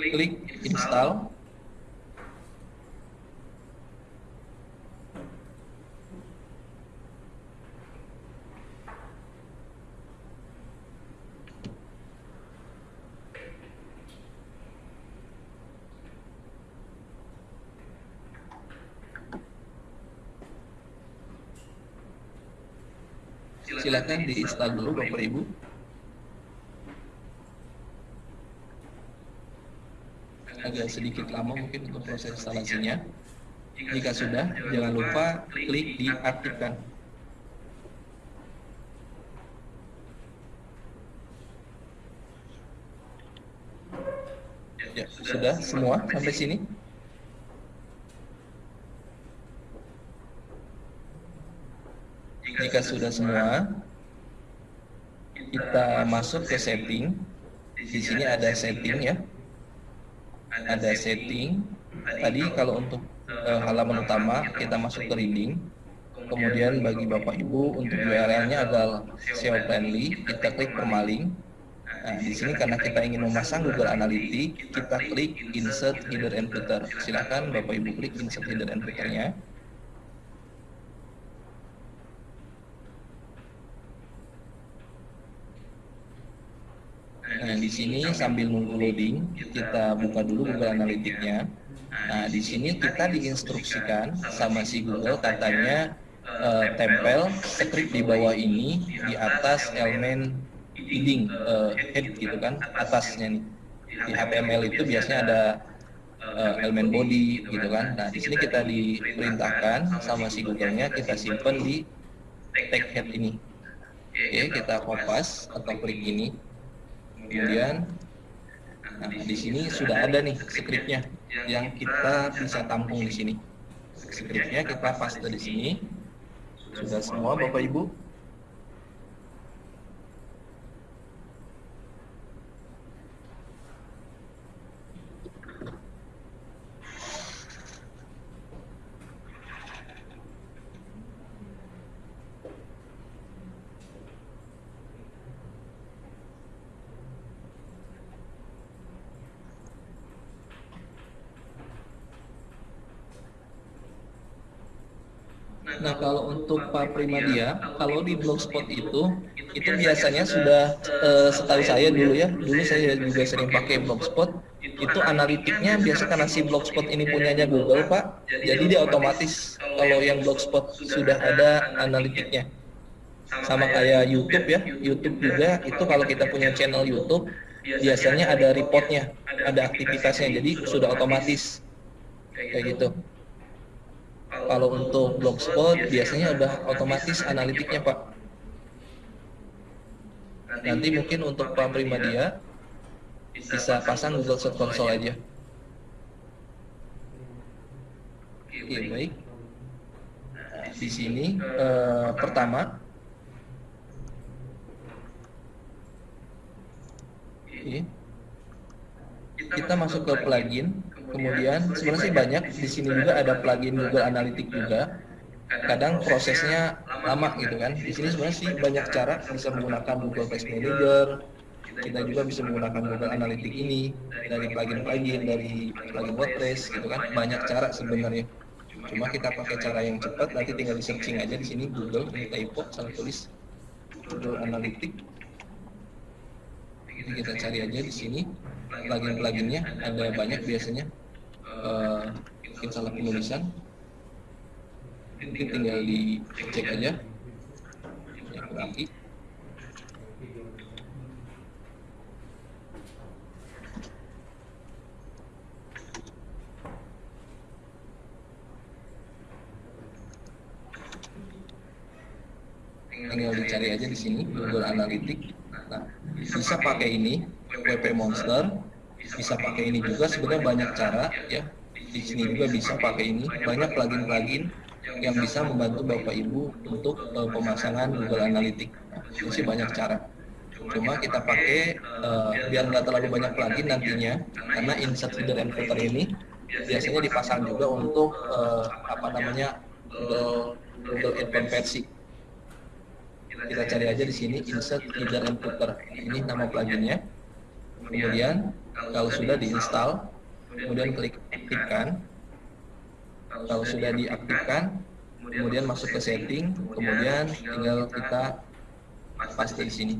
klik, install. install. Silakan diinstal dulu Bapak Ibu. Agak sedikit lama mungkin untuk proses instalasinya. Jika sudah, jangan lupa klik diaktifkan. Ya, sudah semua sampai sini? Jika sudah semua, kita masuk ke setting. Di sini ada setting ya. Ada setting. Tadi kalau untuk uh, halaman utama kita masuk ke reading. Kemudian bagi Bapak Ibu untuk URL-nya adalah SEO friendly, kita klik permaling. Nah, di sini karena kita ingin memasang Google Analytics, kita klik insert header and footer. Silakan Bapak Ibu klik insert header and footer-nya. Nah, di sini sambil nunggu loading, kita buka dulu Google Analytics-nya. Nah, di sini kita diinstruksikan sama si Google katanya uh, tempel script di bawah ini di atas elemen heading uh, head gitu kan, atasnya nih. Di HTML itu biasanya ada uh, elemen body gitu kan. Nah, di sini kita diperintahkan sama si Google-nya kita simpan di tag head ini. Oke, kita kopas atau klik ini kemudian nah, di sini sudah ada nih skripnya yang kita bisa tampung di sini. Skripnya kita paste di sini. Sudah semua bapak ibu Nah kalau untuk Pak Primadia, kalau di blogspot itu, itu biasanya sudah uh, setahu saya dulu ya, dulu saya juga sering pakai blogspot, itu analitiknya biasa karena si blogspot ini punyanya Google Pak, jadi dia otomatis kalau yang blogspot sudah ada analitiknya. Sama kayak YouTube ya, YouTube juga itu kalau kita punya channel YouTube, biasanya ada reportnya, ada aktivitasnya, jadi sudah otomatis. Kayak gitu kalau untuk blogspot biasanya udah otomatis analitiknya Pak. Nanti mungkin untuk Pak Primadia bisa pasang Google Search Console aja. Oke baik. Di sini eh, pertama Oke. Kita masuk ke plugin Kemudian sebenarnya sih banyak di sini juga ada plugin Google Analytics juga. Kadang prosesnya lama gitu kan. Di sini sebenarnya sih banyak cara bisa menggunakan Google Page Manager. Kita juga bisa menggunakan Google Analytics ini dari plugin-plugin dari plugin WordPress gitu kan. Banyak cara sebenarnya. Cuma kita pakai cara yang cepat nanti tinggal di searching aja di sini Google ini typo salah tulis Google Analytics. Jadi kita cari aja di sini plugin-pluginnya ada banyak biasanya uh, salah penulisan mungkin tinggal dicek aja. Yang berarti tinggal dicari aja di sini Google Analytics. Nah bisa pakai ini WP Monster bisa pakai ini juga. Sebenarnya banyak cara ya. Di sini juga bisa pakai ini. Banyak plugin-plugin yang bisa membantu bapak ibu untuk uh, pemasangan Google Analytics. Nah, itu sih banyak cara. Cuma kita pakai uh, biar nggak terlalu banyak plugin nantinya karena insert header and footer ini biasanya dipasang juga untuk uh, apa namanya Google Google Advanced versi kita cari aja di sini insert header and footer. Ini nama pluginnya. Kemudian kalau sudah diinstal kemudian klik aktifkan. Kalau sudah diaktifkan kemudian masuk ke setting kemudian tinggal kita paste di sini.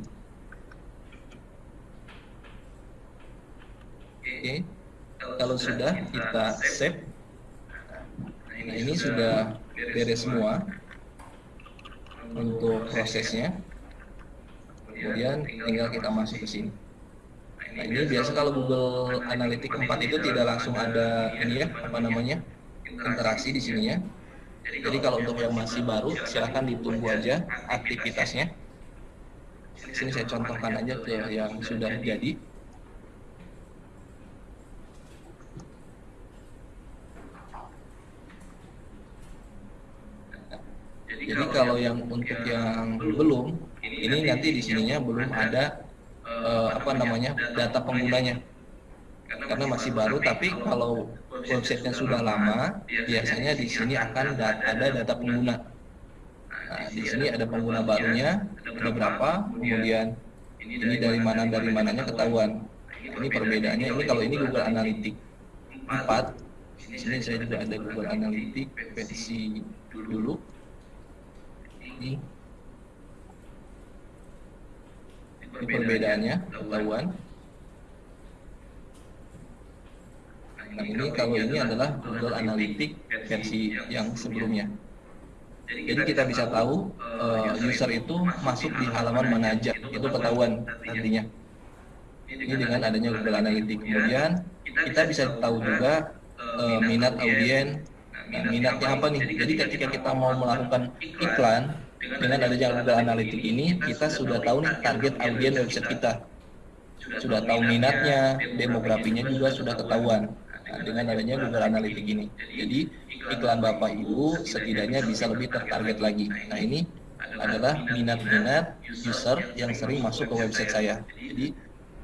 oke. Kalau sudah kita save. nah ini sudah beres semua. untuk prosesnya. kemudian tinggal kita masuk ke sini nah ini biasa kalau Google Analytics 4 itu tidak langsung ada ini ya apa namanya interaksi di sini ya. Jadi kalau untuk yang masih baru silahkan ditunggu aja aktivitasnya. Sini saya contohkan aja ke yang sudah jadi. Jadi kalau yang untuk yang belum ini nanti di sininya belum ada uh, apa namanya data penggunanya. Karena masih baru tapi kalau websitenya sudah lama biasanya di sini akan ada data pengguna. Nah di sini ada pengguna barunya ada berapa kemudian ini dari mana dari mananya ketahuan. Ini perbedaannya ini kalau ini Google Analytics 4 di sini saya juga ada Google Analytics versi dulu. Ini ini perbedaannya. Ketahuan nah ini kalau ini adalah Google Analytics versi yang sebelumnya. Jadi kita bisa tahu uh, user itu masuk di halaman mana aja. itu ketahuan nantinya. Ini dengan adanya Google Analytics. Kemudian kita bisa tahu juga uh, minat audiens. nah, minatnya apa nih? jadi ketika kita mau melakukan iklan dengan adanya Google Analytics ini kita sudah tahu nih target audiens website kita sudah tahu minatnya demografinya juga sudah ketahuan Nah, dengan adanya Google Analytics ini. Jadi iklan Bapak Ibu setidaknya bisa lebih tertarget lagi. Nah, ini adalah minat-minat user yang sering masuk ke website saya. Jadi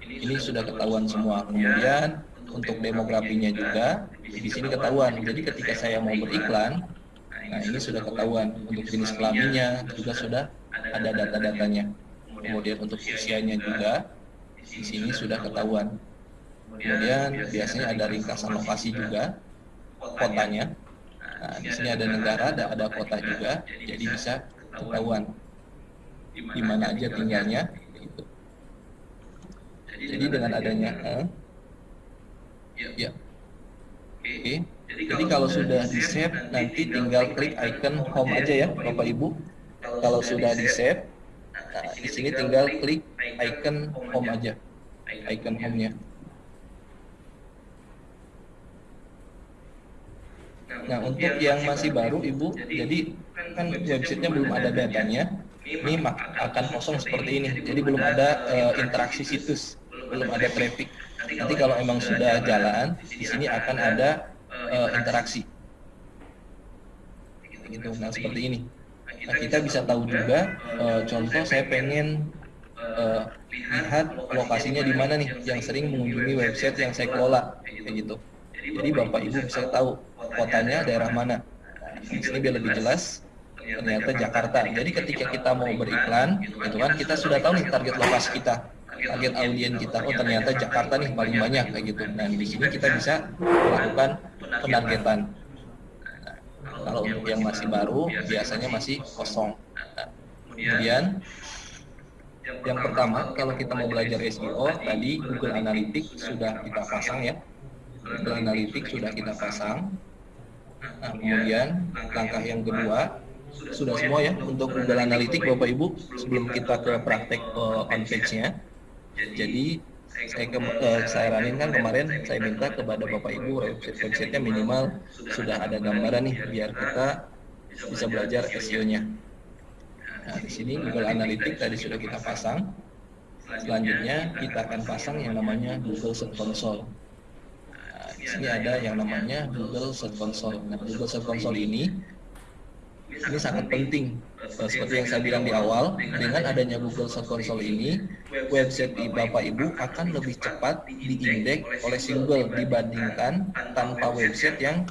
ini sudah ketahuan semua. Kemudian untuk demografinya juga di sini ketahuan. Jadi ketika saya mau beriklan, nah ini sudah ketahuan. Untuk jenis kelaminnya juga sudah ada data-datanya. Kemudian untuk usianya juga di sini sudah ketahuan. Kemudian biasanya ada ringkasan lokasi juga, kotanya. Nah, di sini ada negara, ada, ada kota juga, jadi bisa ketahuan di mana aja tinggalnya. Jadi dengan adanya, eh, ya, oke. Okay. Jadi kalau sudah di save, nanti tinggal klik icon home aja ya, Bapak Ibu. Kalau sudah di save, nah, di sini tinggal klik icon home aja, icon home-nya. Nah, untuk yang masih baru, Ibu, jadi kan websitenya belum ada datanya, ini akan kosong seperti ini. Jadi belum ada uh, interaksi situs, belum ada traffic. Nanti kalau emang sudah jalan, di sini akan ada uh, interaksi. Gitu. Nah, seperti ini. Nah, kita bisa tahu juga, uh, contoh saya pengen uh, lihat lokasinya di mana nih, yang sering mengunjungi website yang saya kelola, kayak gitu. Jadi Bapak Ibu bisa tahu kotanya daerah mana. Di sini biar lebih jelas, ternyata Jakarta. Jadi ketika kita mau beriklan, itu kan kita sudah tahu nih target lokasi kita, target audiens kita. Oh ternyata Jakarta nih paling banyak kayak gitu. Nah di sini kita bisa melakukan penargetan. Nah, kalau untuk yang masih baru, biasanya masih kosong. Nah, kemudian yang pertama, kalau kita mau belajar SEO, tadi Google Analytics sudah kita pasang ya. Google Analytics sudah kita pasang. Nah, kemudian langkah yang kedua sudah semua ya untuk Google Analytics Bapak Ibu sebelum kita ke praktek uh, on page-nya. Jadi saya ke, uh, saya ranin kan kemarin saya minta kepada Bapak Ibu website websitenya minimal sudah ada gambaran nih biar kita bisa belajar SEO-nya. Nah, di sini Google Analytics tadi sudah kita pasang. Selanjutnya kita akan pasang yang namanya Google Search Console di sini ada yang namanya Google Search Console. Nah, Google Search Console ini ini sangat penting. Seperti yang saya bilang di awal, dengan adanya Google Search Console ini, website di Bapak Ibu akan lebih cepat diindeks oleh si Google dibandingkan tanpa website yang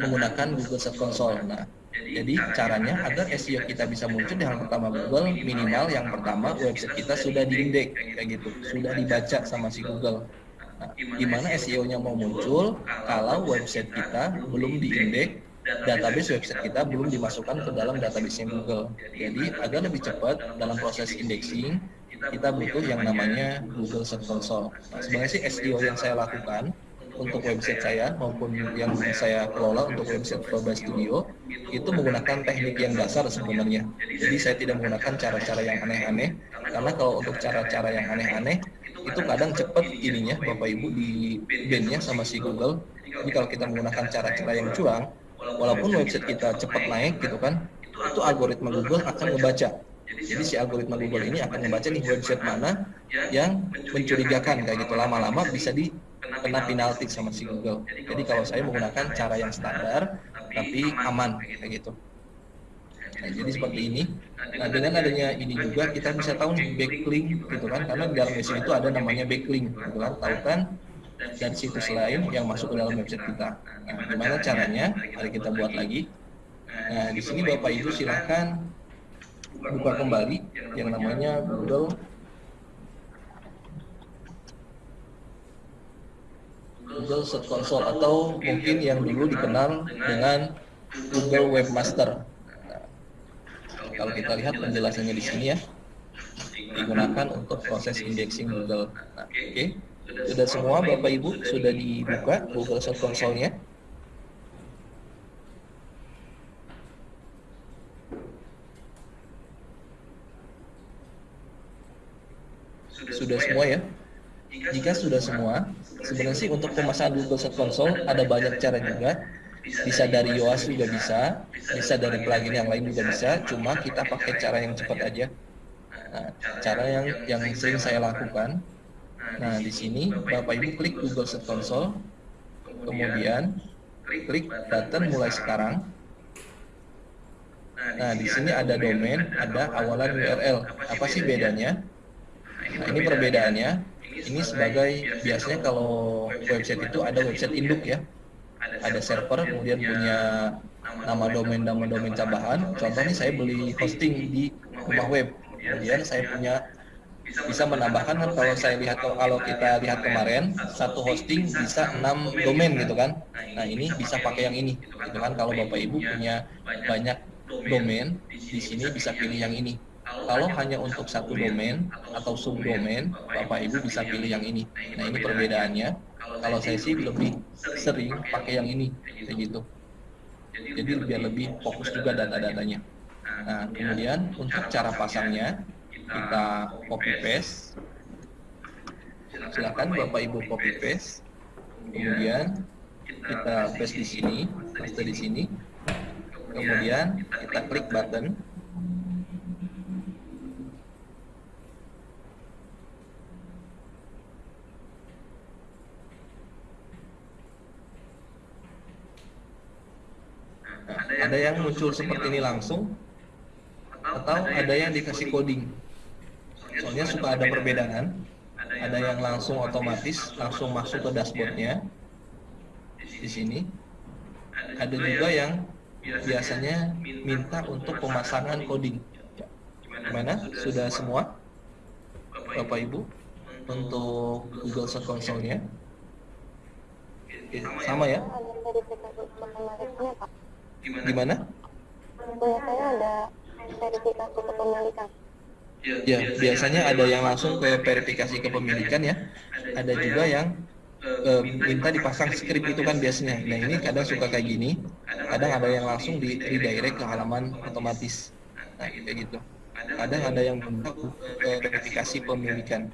menggunakan Google Search Console. Nah, jadi caranya agar SEO kita bisa muncul di halaman pertama Google, minimal yang pertama website kita sudah diindeks kayak gitu, sudah dibaca sama si Google. Nah, gimana SEO-nya mau muncul kalau website kita belum diindeks, database website kita belum dimasukkan ke dalam database Google. Jadi agar lebih cepat dalam proses indexing, kita butuh yang namanya Google Search Console. Nah, sebenarnya sih SEO yang saya lakukan untuk website saya maupun yang saya kelola untuk website Proba Studio itu menggunakan teknik yang dasar sebenarnya. Jadi saya tidak menggunakan cara-cara yang aneh-aneh karena kalau untuk cara-cara yang aneh-aneh itu kadang cepat ininya Bapak Ibu di bandnya sama si Google. Jadi kalau kita menggunakan cara-cara yang curang, walaupun website kita cepat naik gitu kan, itu algoritma Google akan membaca. Jadi si algoritma Google ini akan membaca nih website mana yang mencurigakan kayak gitu lama-lama bisa di kena penalti sama si Google. Jadi kalau saya menggunakan cara yang standar tapi aman kayak gitu. Nah, jadi seperti ini. Nah, dengan adanya ini juga kita bisa tahu backlink gitu kan karena di dalam website itu ada namanya backlink gitu kan. Tahu kan dan situs lain yang masuk ke dalam website kita. Nah, gimana caranya? Mari kita buat lagi. Nah, di sini Bapak Ibu silahkan buka kembali yang namanya Google Google Search Console atau mungkin yang dulu dikenal dengan Google Webmaster. Nah, kalau kita lihat penjelasannya di sini ya, digunakan untuk proses indexing Google. Nah, Oke, okay. Sudah semua Bapak Ibu sudah dibuka Google Search Console-nya. Sudah semua ya? Jika sudah semua, sebenarnya sih untuk pemasangan Google Search Console ada banyak cara juga. Bisa dari Yoast juga bisa, bisa dari plugin yang lain juga bisa. Cuma kita pakai cara yang cepat aja. Nah, cara yang yang sering saya lakukan. Nah, di sini Bapak Ibu klik Google Search Console, kemudian klik button mulai sekarang. Nah, di sini ada domain, ada awalan URL. Apa sih bedanya? Nah, ini perbedaannya. Ini sebagai biasanya kalau website itu ada website induk ya. Ada server, kemudian punya nama domain, nama domain tambahan. Contoh nih saya beli hosting di rumah web. Kemudian saya punya bisa menambahkan kan kalau saya lihat kalau kita lihat kemarin satu hosting bisa enam domain gitu kan. Nah ini bisa pakai yang ini gitu kan kalau bapak ibu punya banyak domain di sini bisa pilih yang ini kalau hanya untuk satu domain atau subdomain, Bapak Ibu bisa pilih yang ini. Nah, ini perbedaannya. Kalau saya sih lebih sering pakai yang ini, kayak gitu. Jadi biar lebih fokus juga data-datanya. Nah, kemudian untuk cara pasangnya, kita copy paste. Silakan Bapak Ibu copy paste. Kemudian kita paste di sini, paste di sini. Kemudian kita klik button ada yang muncul seperti ini langsung atau ada yang dikasih coding soalnya suka ada perbedaan ada yang langsung otomatis langsung masuk ke dashboardnya. Di sini. Ada juga yang biasanya minta untuk pemasangan coding. Gimana? Sudah semua? Bapak Ibu untuk Google Search Console-nya? Sama ya? Gimana? Biasanya ada verifikasi kepemilikan. Ya, biasanya ada yang langsung ke verifikasi kepemilikan ya. Ada juga yang e, minta dipasang script itu kan biasanya. Nah ini kadang suka kayak gini, kadang ada yang langsung di redirect ke halaman otomatis. Nah kayak gitu. Kadang ada yang minta ke verifikasi pemilikan.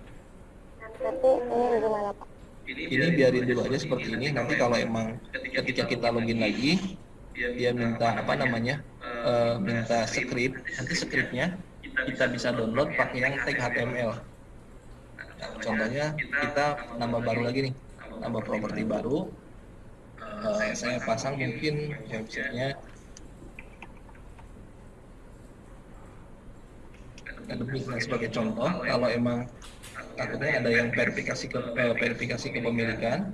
Ini biarin dulu aja seperti ini. Nanti kalau emang ketika kita login lagi, dia minta apa namanya uh, minta script nanti scriptnya kita bisa download pakai yang tag HTML contohnya kita nambah baru lagi nih. Nambah properti baru. Uh, saya pasang mungkin websitenya. Lebih nah, sebagai contoh. Kalau emang takutnya ada yang verifikasi ke uh, verifikasi kepemilikan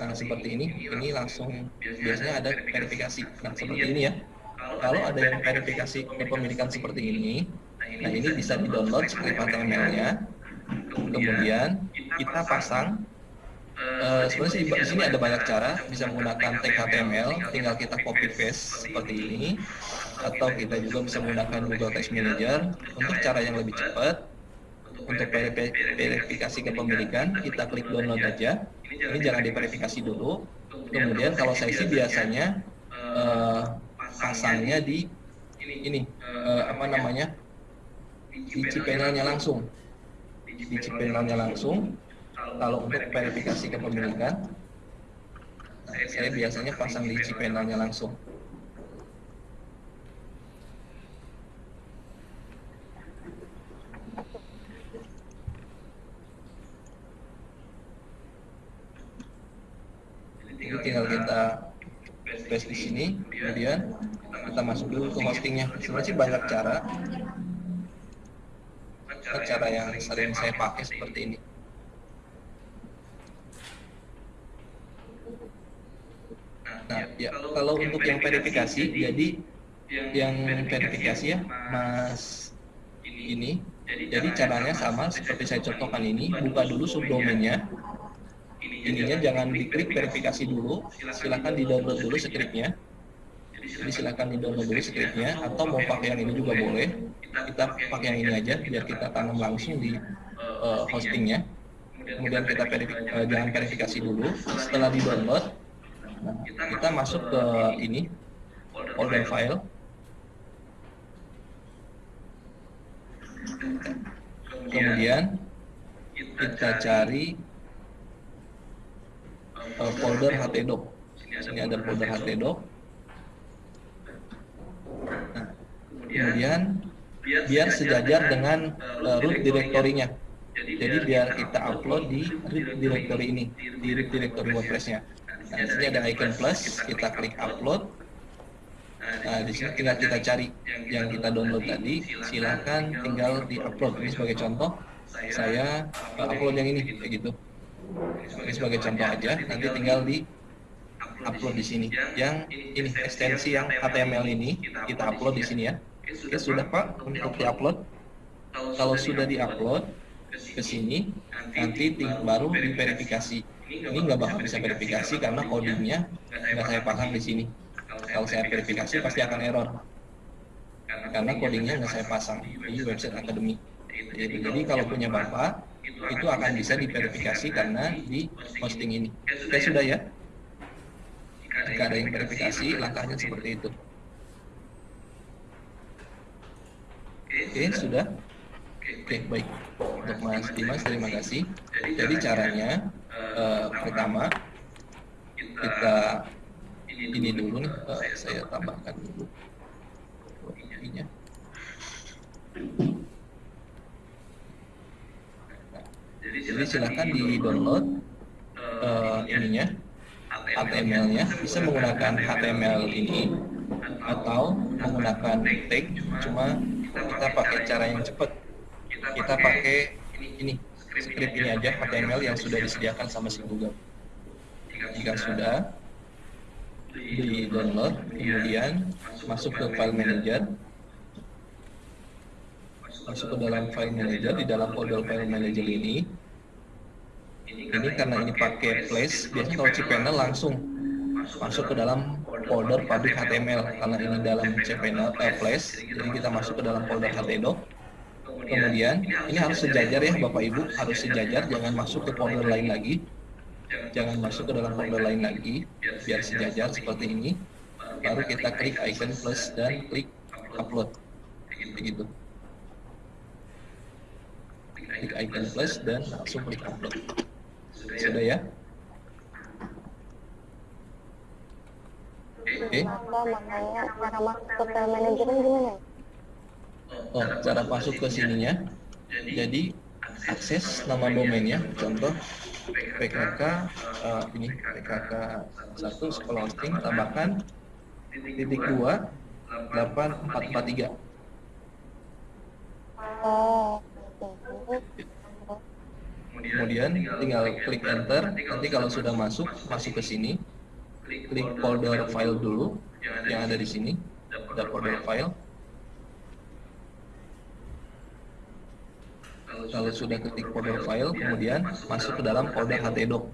nah, seperti ini ini langsung biasanya ada verifikasi. Nah seperti ini ya. Kalau ada yang verifikasi kepemilikan seperti ini nah ini bisa di download script HTML-nya kemudian kita pasang Uh, sebenarnya di sini ada banyak cara. Bisa menggunakan tag HTML tinggal kita copy paste seperti ini. Atau kita juga bisa menggunakan Google Text Manager. Untuk cara yang lebih cepat untuk verifi- verifikasi kepemilikan kita klik download aja. Ini jangan diverifikasi dulu. Kemudian kalau saya sih biasanya eh, pasangnya di ini eh, apa namanya di cPanel-nya langsung di cPanel-nya langsung kalau untuk verifikasi kepemilikan nah, saya biasanya pasang di cPanel-nya langsung Jadi tinggal kita paste di sini, kemudian kita masuk dulu ke hostingnya. Sebenarnya banyak cara. Cara yang sering saya pakai seperti ini. Nah, ya kalau untuk yang verifikasi, jadi yang verifikasi ya, Mas ini. Jadi caranya sama seperti saya contohkan ini, buka dulu subdomainnya, ininya jangan diklik verifikasi dulu. silahkan di download dulu scriptnya jadi silahkan di download dulu scriptnya atau mau pakai yang ini juga boleh kita pakai yang ini aja biar kita tanam langsung di uh, hostingnya kemudian kita uh, jangan verifikasi dulu setelah di download nah, kita masuk ke ini folder file kemudian kita cari uh, folder htdoc. Sini ada folder htdoc. Nah, kemudian biar sejajar dengan uh, root directory-nya. Jadi biar kita upload di root directory ini, di root directory WordPress-nya. Nah, di sini ada icon plus, kita klik upload. Nah, di sini tinggal kita cari yang kita download tadi, silahkan tinggal di upload. Ini sebagai contoh, saya uh, upload yang ini, kayak gitu. Ini sebagai contoh aja. nanti tinggal di upload di sini. Yang ini ekstensi yang HTML ini kita upload di sini ya. oke sudah pak? untuk di upload kalau sudah di upload ke sini nanti baru diverifikasi. ini nggak bakal bisa verifikasi karena codingnya nggak saya pasang. di sini. Kalau saya verifikasi pasti akan error. karena codingnya nggak saya pasang. di website akademi jadi kalau punya bapak itu akan bisa diverifikasi karena di hosting ini. Oke sudah ya. Jika ada yang verifikasi, langkahnya seperti itu. Oke sudah. Oke baik. Untuk Mas Dimas terima kasih. Jadi caranya uh, pertama kita ini dulu nih, uh, saya tambahkan dulu ininya. Jadi silahkan di download uh, ininya HTML-nya bisa menggunakan HTML ini atau menggunakan tag cuma kita pakai cara yang cepat. Kita pakai ini script ini aja HTML yang sudah disediakan sama si Google. Jika sudah di download kemudian masuk ke file manager. Masuk ke dalam file manager di dalam folder file manager ini ini karena ini pakai place biasanya kalau cPanel langsung masuk ke dalam folder public HTML karena ini dalam cPanel eh, place jadi kita masuk ke dalam folder htdoc kemudian ini harus sejajar ya Bapak Ibu harus sejajar jangan masuk ke folder lain lagi. Jangan masuk ke dalam folder lain lagi biar sejajar seperti ini. Baru kita klik icon plus dan klik upload. Begitu. Klik icon plus dan langsung klik upload sudah ya? Oke. Makanya cara masuk ke file manajemen gimana? oh cara masuk ke sininya. Jadi akses nama domainnya. Contoh PKK uh, ini PKK 1 sekolah hosting tambahkan titik dua delapan empat empat tiga. Oh, oke. Kemudian tinggal klik enter. nanti kalau sudah masuk masuk ke sini. klik folder file dulu yang ada di sini. ada folder file. kalau sudah klik folder file kemudian masuk ke dalam folder htdoc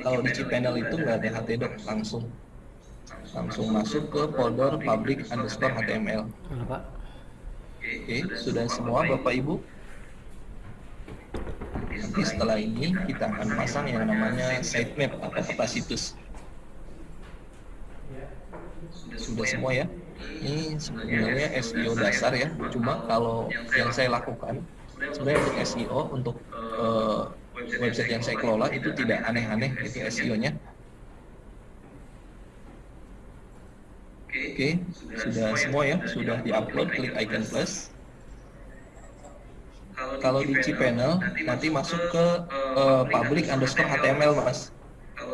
kalau di cPanel itu nggak ada htdoc langsung. Langsung masuk ke folder public underscore html oke sudah semua bapak ibu Nanti setelah ini kita akan pasang yang namanya sitemap atau peta situs. Sudah semua ya. Ini sebenarnya SEO dasar ya. Cuma kalau yang saya lakukan sebenarnya untuk SEO untuk uh, website yang saya kelola itu tidak aneh-aneh itu SEO-nya. Oke, sudah semua ya, sudah diupload, klik icon plus. Kalau di cPanel nanti masuk ke uh, public underscore HTML mas.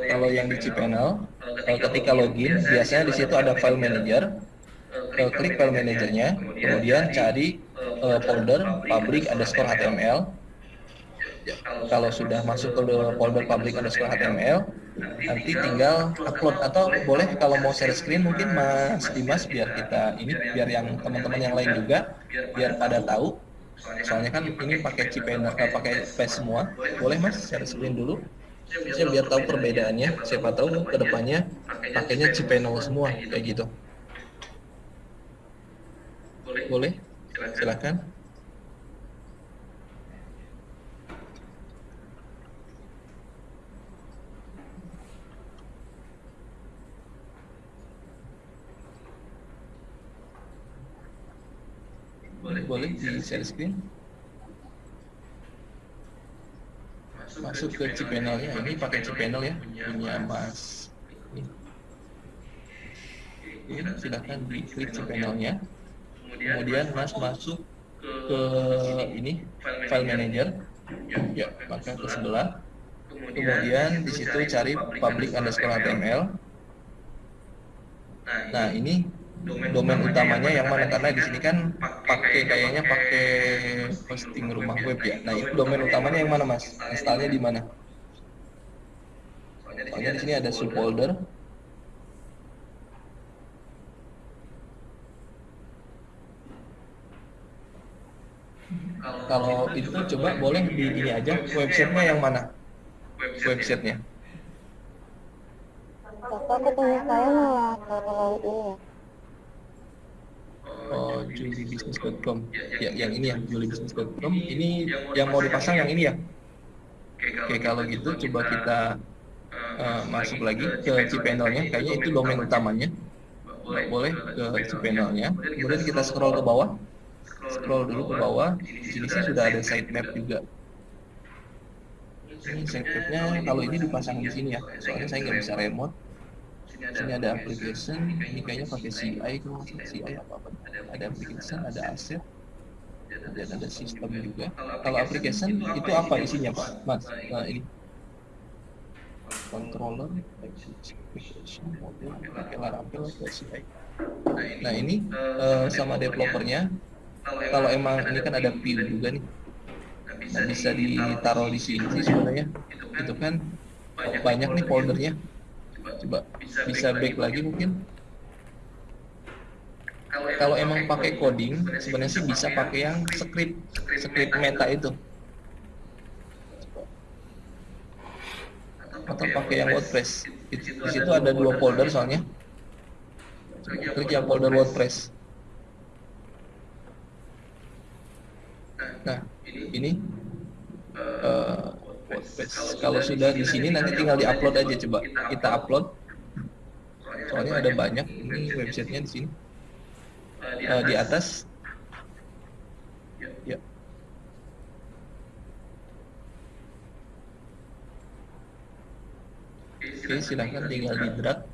Kalau yang di cPanel uh, ketika login biasanya di situ ada file manager. Uh, klik file manajernya, kemudian cari uh, folder public underscore HTML kalau sudah masuk ke folder public underscore HTML nanti tinggal upload atau boleh kalau mau share screen mungkin Mas Dimas biar kita ini biar yang teman-teman yang lain juga biar pada tahu soalnya kan ini pakai cPanel eh, pakai paste semua. Boleh Mas? Share screen dulu. Saya biar tahu perbedaannya. Siapa tahu ke depannya pakainya cPanel semua kayak gitu. Boleh? Silakan boleh boleh di share screen. Masuk ke cPanel-nya ini pakai cPanel ya punya Mas ini. Silahkan diklik cPanel-nya kemudian Mas masuk ke ini file manager. Ya maka ke sebelah. Kemudian di situ cari public underscore HTML nah ini domain utamanya yang mana karena di sini kan pakai kayaknya pakai hosting rumah web ya. Nah itu domain utamanya yang mana mas? Installnya di mana? Soalnya di sini ada subfolder. Kalau itu coba boleh di ini aja websitenya yang mana? Websitenya. Kakak saya malah kalau ini ya julibusiness.com ya yang ini ya. julibusiness.com ini yang mau dipasang yang ini ya? Oke kalau gitu coba kita uh, masuk lagi ke cPanel-nya kayaknya itu domain utamanya. boleh ke cPanel-nya kemudian kita scroll ke bawah. scroll dulu ke bawah. di sini sih sudah ada sitemap juga. ini sitemapnya kalau ini dipasang di sini ya. Soalnya saya nggak bisa remote sini ada application ini kayaknya pakai CI kalau CI apa? apa ada application ada aset. Dan ada sistem juga. kalau application itu apa isinya pak mas? Nah ini. Controller application model pakai laravel atau CI nah ini uh, sama developernya. kalau emang ini kan ada view juga nih. nah, bisa ditaruh di sini sih sebenarnya. Itu kan banyak nih foldernya coba bisa back lagi mungkin. Kalau emang pakai coding sebenarnya sih bisa pakai yang script script meta itu. atau pakai yang WordPress. Di, situ ada dua folder soalnya. yang folder WordPress. Nah ini. uh, WordPress kalau sudah di sini nanti tinggal diupload aja coba. Kita upload. Soalnya ada banyak. Ini websitenya di sini. Uh, di atas. Ya. Oke silahkan tinggal di drag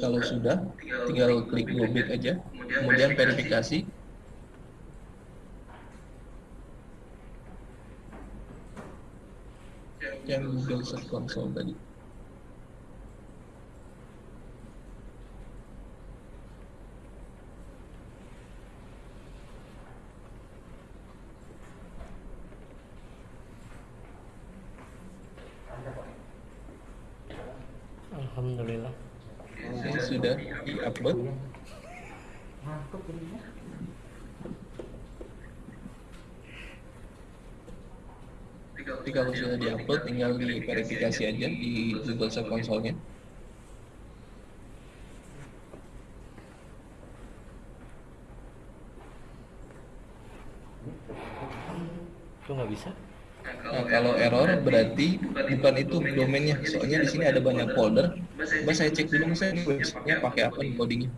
kalau sudah tinggal klik go back aja. kemudian verifikasi. yang Google Search Console tadi Alhamdulillah. Sudah diupload? Jadi kalau sudah diupload tinggal diverifikasi aja di Google Search Console-nya. itu nggak bisa kalau error berarti bukan itu domainnya. Soalnya di sini ada banyak folder. Coba saya cek dulu saya ini websitenya pakai apa nih codingnya.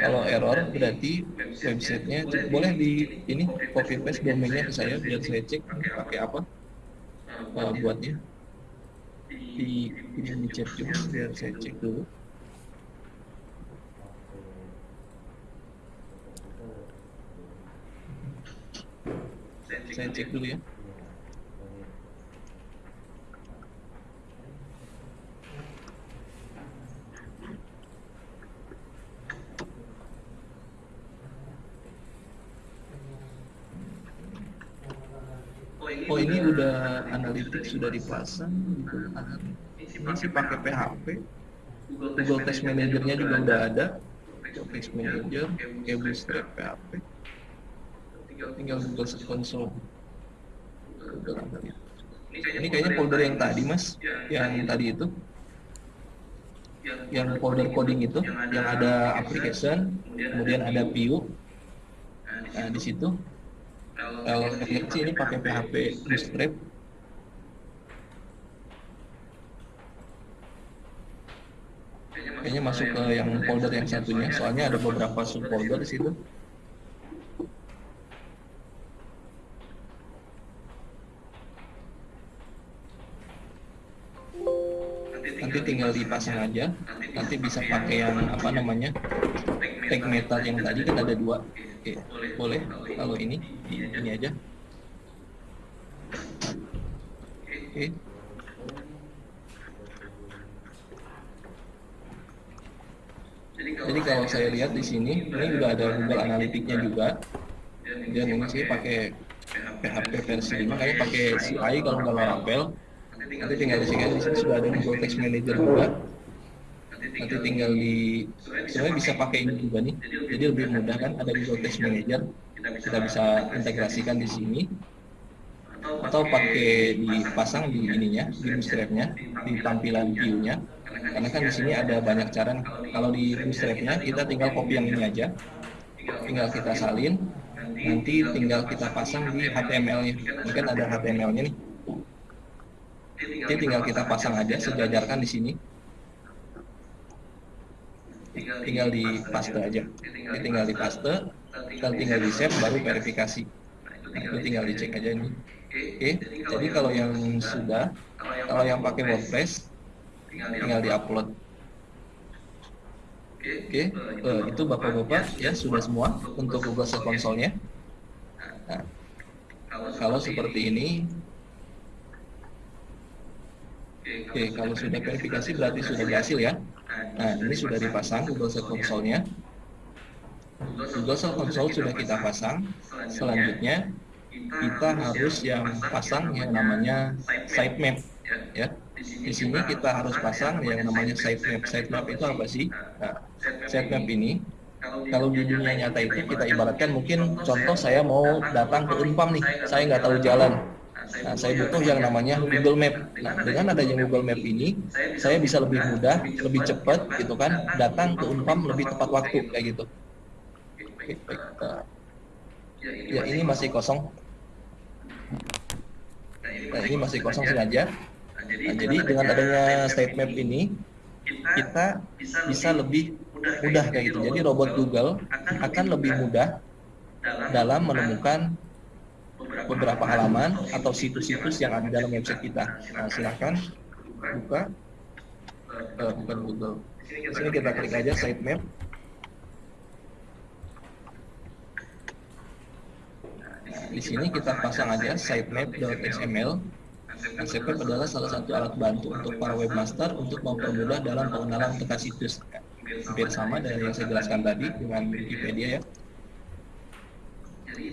Kalau error berarti websitenya boleh di ini copy paste domainnya ke saya biar saya cek pakai apa uh, buatnya. Di ini di chat juga biar saya cek dulu. Saya cek dulu ya. Oh ini udah analitik sudah dipasang Analytics. Ini sih pakai PHP. Google Test Manager-nya juga udah ada. Google Test Manager, kayak Bootstrap PHP. Tinggal Google Search Console. Google Analytics. Ini kayaknya folder yang tadi mas, yang tadi itu, yang folder coding itu, yang ada application, kemudian ada view. Nah di situ kalau ini pakai PHP Bootstrap. Kayaknya masuk ke yang folder yang satunya, soalnya ada beberapa subfolder di situ. Nanti tinggal dipasang aja. Nanti bisa pakai yang apa namanya tag metal yang tadi kan ada dua. Oke, boleh. Kalau ini ini aja. Oke. Jadi kalau saya lihat di sini, ini udah ada Google Analytics-nya juga. Dan ini sih pakai PHP versi 5, kayaknya pakai CI kalau nggak Laravel. Nanti tinggal di sini, di sini sudah ada Google Text Manager juga. Nanti tinggal di, sebenarnya bisa pakai ini juga nih. Jadi lebih mudah kan, ada Google Text Manager. Kita bisa integrasikan di sini. Atau pakai dipasang di ininya, di bootstrap-nya, di tampilan view-nya. Karena kan di sini ada banyak cara. Kalau di bootstrap-nya kita tinggal copy yang ini aja. Tinggal kita salin, nanti tinggal kita pasang di HTML-nya. Kan ada HTML-nya nih. Jadi tinggal kita pasang aja, sejajarkan di sini. Tinggal di paste aja. Ini tinggal di paste, kita tinggal di save, baru verifikasi. Nah, itu tinggal dicek aja ini. Oke, jadi kalau yang sudah, kalau yang pakai WordPress, tinggal di-upload. Oke, eh, itu bapak-bapak ya sudah semua untuk Google Search Console-nya. Nah, kalau seperti ini, oke kalau sudah verifikasi berarti sudah berhasil ya. Nah ini sudah dipasang Google Search Console-nya. Google Search Console sudah kita pasang. Selanjutnya kita harus yang pasang yang namanya sitemap ya. Di sini kita harus pasang yang namanya sitemap. Sitemap itu apa sih? Nah, sitemap ini kalau di dunia nyata itu kita ibaratkan mungkin contoh saya mau datang ke Unpam nih, saya nggak tahu jalan. Nah, saya butuh yang namanya Google Map. Nah, dengan adanya Google Map ini, saya bisa lebih mudah, lebih cepat, gitu kan, datang ke Unpam lebih tepat waktu, kayak gitu. Oke, baik. Nah, ya ini masih kosong. Nah, ini masih kosong sengaja. Nah, jadi dengan adanya state map ini, kita bisa lebih mudah kayak gitu. Jadi robot Google akan lebih mudah dalam menemukan beberapa halaman atau situs-situs yang ada dalam website kita. Nah, silahkan buka, uh, bukan Google. Di sini kita klik aja sitemap. Nah, di sini kita pasang aja sitemap.xml. Nah, sitemap adalah salah satu alat bantu untuk para webmaster untuk mempermudah dalam pengenalan teka situs. Hampir sama dari yang saya jelaskan tadi dengan Wikipedia ya.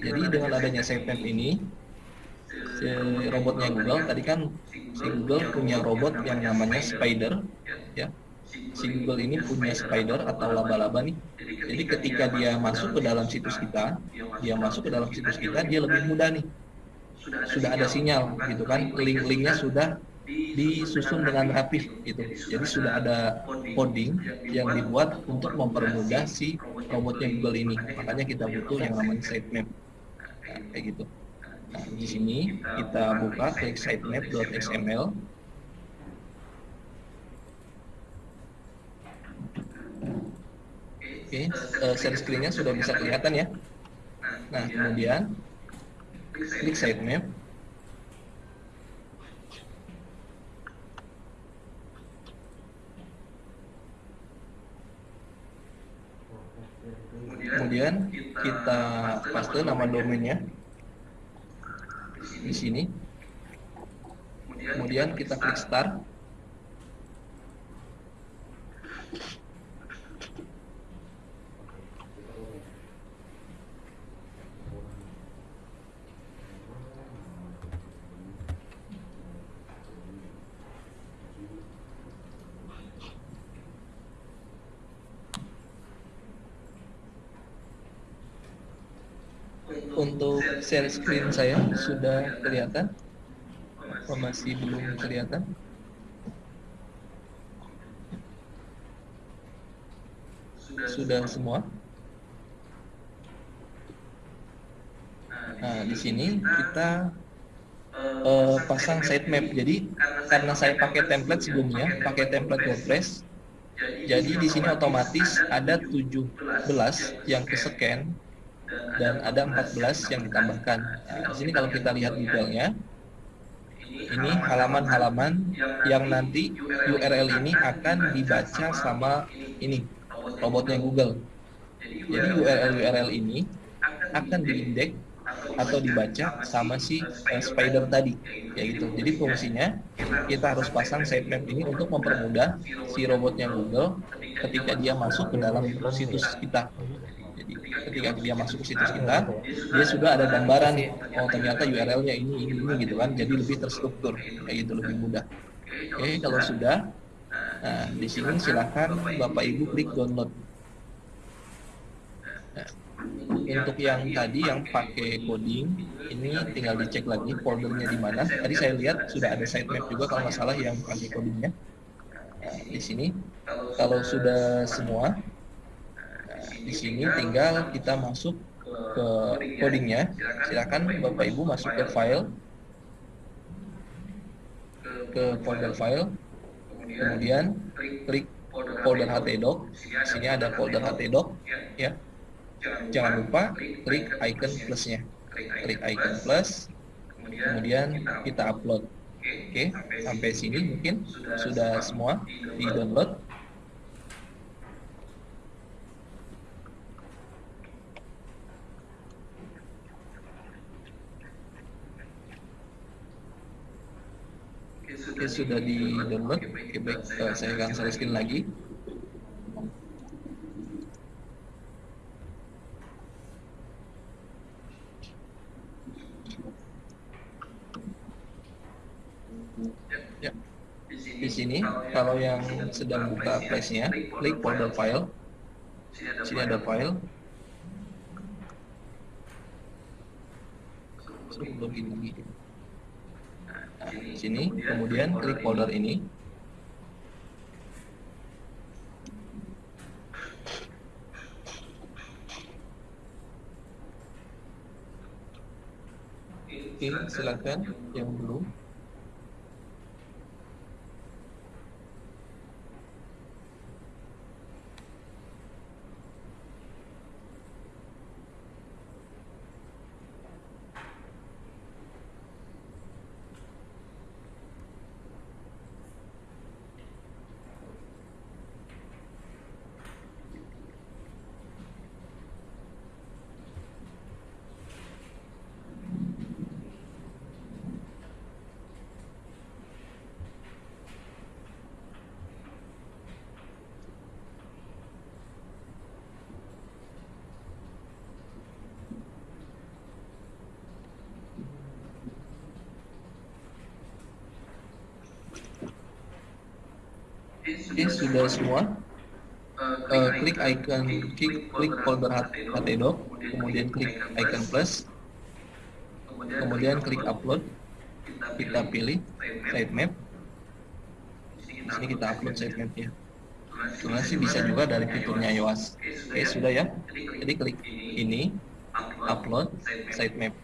Jadi dengan adanya sitemap ini, si robotnya Google tadi kan si Google punya robot yang namanya Spider, ya. si Google ini punya spider atau laba-laba nih. Jadi ketika dia masuk ke dalam situs kita, dia masuk ke dalam situs kita, dia lebih mudah nih. Sudah ada sinyal gitu kan, link-linknya sudah disusun dengan rapih gitu. Jadi sudah ada coding yang dibuat untuk mempermudah si robotnya Google ini. Makanya kita butuh yang namanya sitemap. Nah, kayak gitu. Nah, di sini kita buka klik sitemap.xml. Oke, uh, share screen-nya sudah bisa kelihatan ya. Nah, kemudian klik sitemap. Kemudian kita paste nama domainnya di sini. Kemudian kita klik start. Untuk share screen saya sudah kelihatan? Atau masih belum kelihatan? Sudah semua? Nah, di sini kita uh, pasang sitemap. Jadi karena saya pakai template sebelumnya, pakai template WordPress, jadi di sini otomatis ada 17 yang ke scan dan ada 14 yang ditambahkan. Nah, di sini kalau kita lihat detailnya, ini halaman-halaman yang nanti URL ini akan dibaca sama ini robotnya Google. Jadi URL-URL ini akan diindeks atau dibaca sama si uh, spider tadi ya gitu. Jadi fungsinya kita harus pasang sitemap ini untuk mempermudah si robotnya Google ketika dia masuk ke dalam situs kita ketika dia masuk ke situs kita dia sudah ada gambaran nih oh ternyata URL-nya ini ini ini gitu kan jadi lebih terstruktur kayak gitu lebih mudah. Oke kalau sudah nah di sini silahkan bapak ibu klik download. Nah, untuk yang tadi yang pakai coding ini tinggal dicek lagi foldernya di mana. Tadi saya lihat sudah ada sitemap juga kalau nggak salah yang pakai codingnya. Nah, di sini kalau sudah semua di sini tinggal kita masuk ke codingnya. Silakan Bapak Ibu masuk ke file, ke folder file, kemudian klik folder htdoc. Di sini ada folder htdoc, ya. Jangan lupa klik icon plusnya, klik icon plus, kemudian kita upload. Oke, sampai sini mungkin sudah semua di download. Oke, sudah di download. Oke, baik. Uh, saya akan share screen lagi. Ya. Di sini, kalau yang sedang buka flash-nya, klik folder file. Sini ada file. Sebelum di sini, kemudian klik folder ini. Oke, silakan yang belum. Sudah semua. Eh, klik icon, klik, klik folder htdoc, kemudian klik icon plus, kemudian klik upload. Kita pilih sitemap. Di sini kita upload sitemapnya. Sebenarnya sih bisa juga dari fiturnya iOS. Oke, sudah ya. Jadi klik ini, upload sitemap.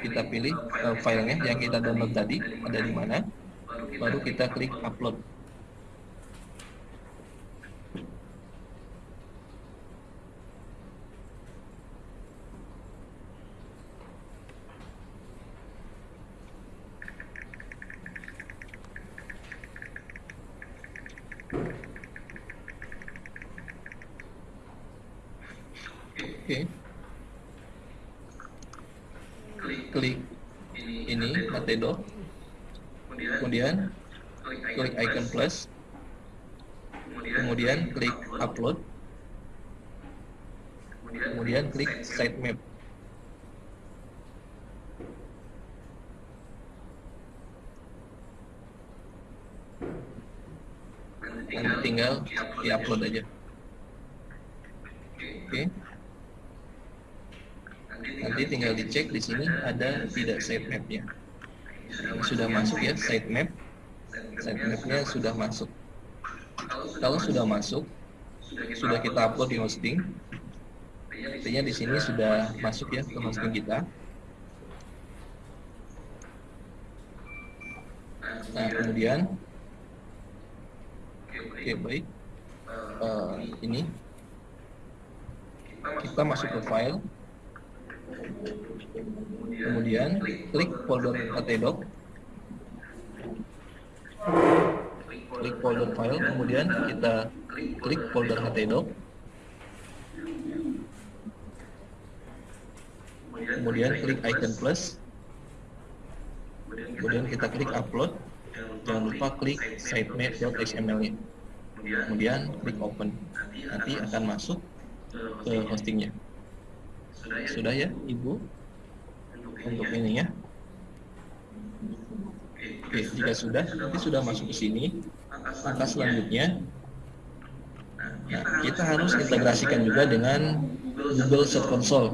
Kita pilih uh, filenya yang kita download tadi ada di mana. Baru kita klik upload. Oke. Klik ini Matedo. Kemudian klik icon plus. Kemudian klik upload. Kemudian klik sitemap. Nanti tinggal di-upload aja. Oke. Nanti tinggal dicek di sini ada tidak sitemapnya. Sudah masuk ya sitemap. Sitemapnya sudah masuk. Kalau sudah masuk, sudah kita upload di hosting. Artinya di sini sudah masuk ya ke hosting kita. Nah kemudian, oke baik, uh, ini kita masuk ke file kemudian klik folder htdoc klik folder file kemudian kita klik folder htdoc kemudian klik icon plus. Kemudian kita klik upload. Jangan lupa klik sitemap.xml nya kemudian klik open. Nanti akan masuk ke hostingnya. Sudah ya ibu untuk ini ya. Oke jika sudah nanti sudah masuk ke sini. Maka selanjutnya nah kita harus integrasikan juga dengan Google Search Console.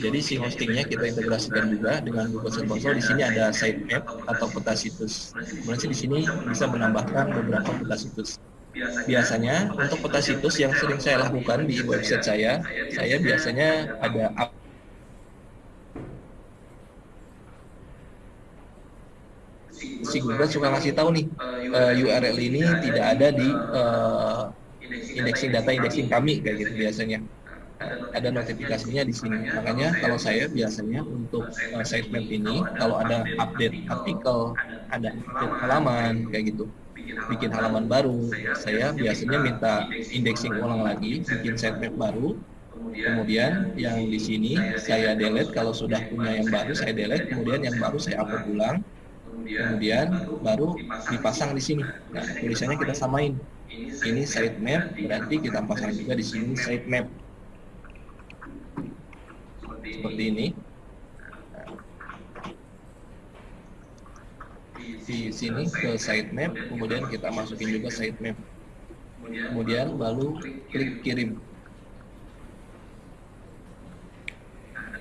Jadi si hostingnya kita integrasikan juga dengan Google Search Console. Di sini ada sitemap atau peta situs. Kemudian di sini bisa menambahkan beberapa peta situs. Biasanya untuk peta situs yang sering saya lakukan di website saya, saya biasanya ada up si Google suka ngasih tahu nih uh, URL ini tidak ada di uh, indexing data indexing kami kayak gitu biasanya ada notifikasinya di sini. Makanya kalau saya biasanya untuk uh, sitemap ini kalau ada update artikel, ada update halaman kayak gitu, bikin halaman baru, saya biasanya minta indexing ulang lagi, bikin sitemap baru. Kemudian yang di sini saya delete kalau sudah punya yang baru saya delete, kemudian yang baru saya upload ulang. Kemudian baru dipasang di sini. Nah, tulisannya kita samain. Ini sitemap, berarti kita pasang juga di sini sitemap seperti ini di sini ke sitemap kemudian kita masukin juga sitemap kemudian baru klik kirim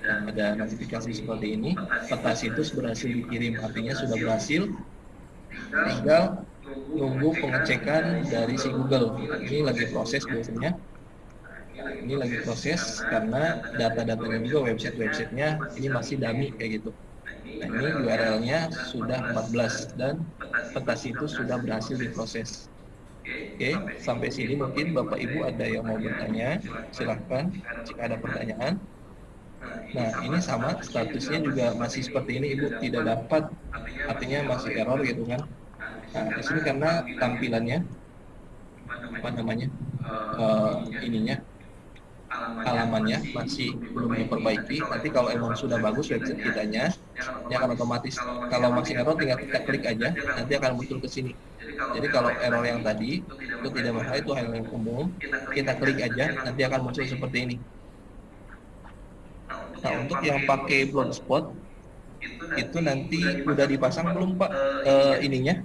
ada notifikasi seperti ini. Peta situs berhasil dikirim. Artinya sudah berhasil. Tinggal nunggu pengecekan dari si Google. Ini lagi proses biasanya. Ini lagi proses karena data-datanya juga website-websitenya ini masih dummy kayak gitu. Nah ini URL-nya sudah 14 dan peta situs sudah berhasil diproses. Oke sampai sini mungkin Bapak Ibu ada yang mau bertanya silahkan. Jika ada pertanyaan nah ini sama statusnya juga masih seperti ini Ibu. Tidak dapat artinya masih error gitu kan. Nah di sini karena tampilannya apa namanya uh, ininya halamannya masih belum diperbaiki. Nanti kalau emang sudah bagus website kitanya ya akan otomatis kalau masih error tinggal kita klik aja nanti akan muncul ke sini. Jadi kalau error yang tadi itu tidak masalah itu hal yang umum. Kita klik aja nanti akan muncul seperti ini nah untuk yang pakai blogspot itu nanti udah dipasang belum pak uh, ininya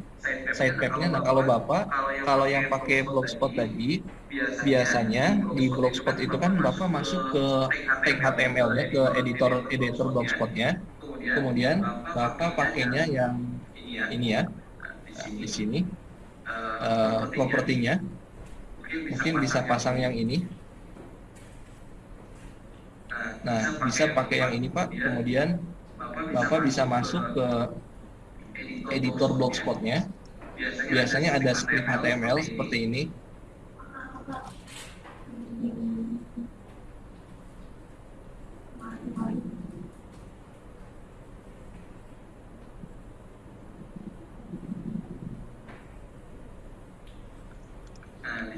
sitemapnya. Nah kalau bapak, kalau yang pakai blogspot tadi, biasanya di blogspot itu kan bapak masuk ke tag HTML-nya, ke editor editor blogspotnya. Kemudian bapak pakainya yang ini ya, nah, di sini uh, propertinya. Mungkin bisa pasang yang ini. Nah, bisa pakai yang ini Pak. Kemudian Bapak bisa masuk ke editor blogspotnya. Biasanya ada script HTML seperti ini.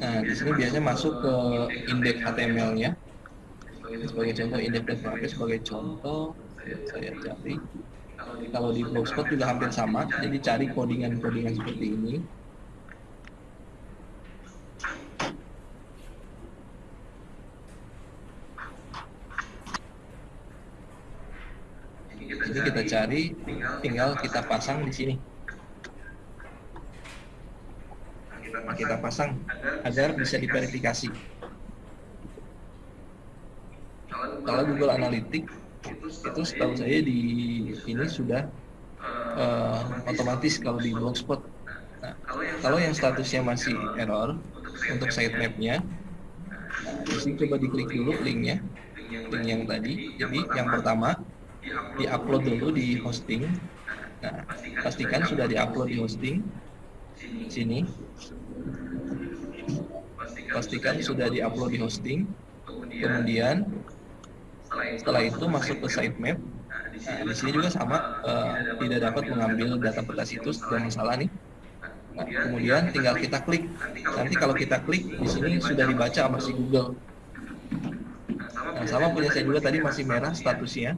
Nah, di sini biasanya masuk ke indeks HTML-nya. Sebagai contoh, indeks PHP sebagai contoh, saya cari. Kalau di Blogspot juga hampir sama, jadi cari codingan-codingan seperti ini. Jadi kita cari, tinggal kita pasang di sini. kita pasang agar bisa diverifikasi. Kalau Google Analytics itu setahu saya di ini sudah uh, otomatis kalau di Blogspot. Nah, kalau yang statusnya masih error untuk sitemapnya, nah, di sini coba diklik dulu linknya, link yang tadi. Jadi yang pertama diupload dulu di hosting. Nah, pastikan sudah diupload di hosting sini pastikan sudah diupload di hosting kemudian setelah itu masuk ke sitemap nah, di sini juga sama uh, tidak dapat mengambil data peta situs dan masalah nih. Nah, kemudian tinggal kita klik. Nanti kalau kita klik di sini sudah dibaca sama si Google. Nah, sama punya saya juga tadi masih merah statusnya.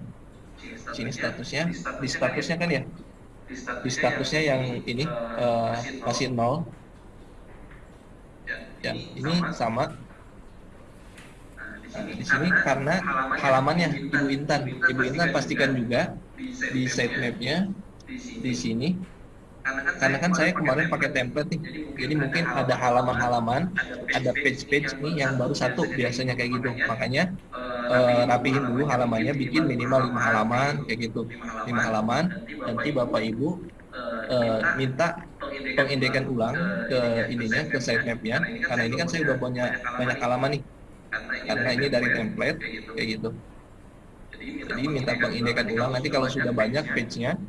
Sini statusnya. Di statusnya kan ya? Di statusnya yang ini uh, masih nol ya ini sama di sini karena halamannya Ibu Intan. Ibu Intan pastikan juga di sitemapnya di sini. Karena kan saya kemarin pakai template nih jadi mungkin ada halaman-halaman ada page-page nih yang baru satu biasanya kayak gitu. Makanya uh, rapihin dulu halamannya bikin minimal lima halaman kayak gitu. Lima halaman nanti bapak ibu uh, minta pengindekan ulang ke ininya ke sitemapnya karena ini kan saya udah punya banyak halaman nih karena ini dari template kayak gitu. jadi minta pengindekan ulang. nanti kalau sudah banyak page-nya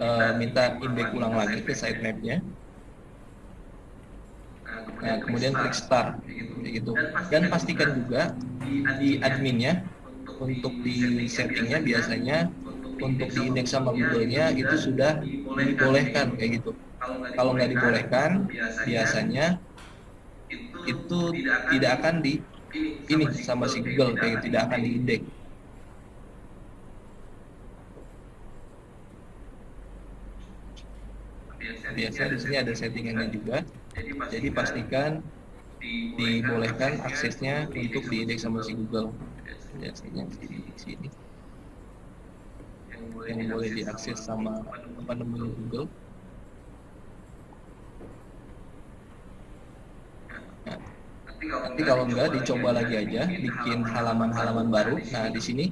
uh, minta indeks ulang lagi ke sitemapnya. nah kemudian klik start. kayak gitu. Dan pastikan juga di adminnya. untuk di settingnya biasanya untuk di indeks sama Google-nya itu sudah dibolehkan. kayak gitu. Kalau nggak dibolehkan biasanya itu tidak akan di ini sama si Google kayak tidak akan diindeks biasa di sini ada settingannya juga. Jadi pastikan dibolehkan aksesnya untuk diindeks sama si Google. Biasanya di sini yang boleh diakses sama apa namanya Google. Nah, nanti kalau enggak dicoba lagi aja bikin halaman-halaman baru nah di sini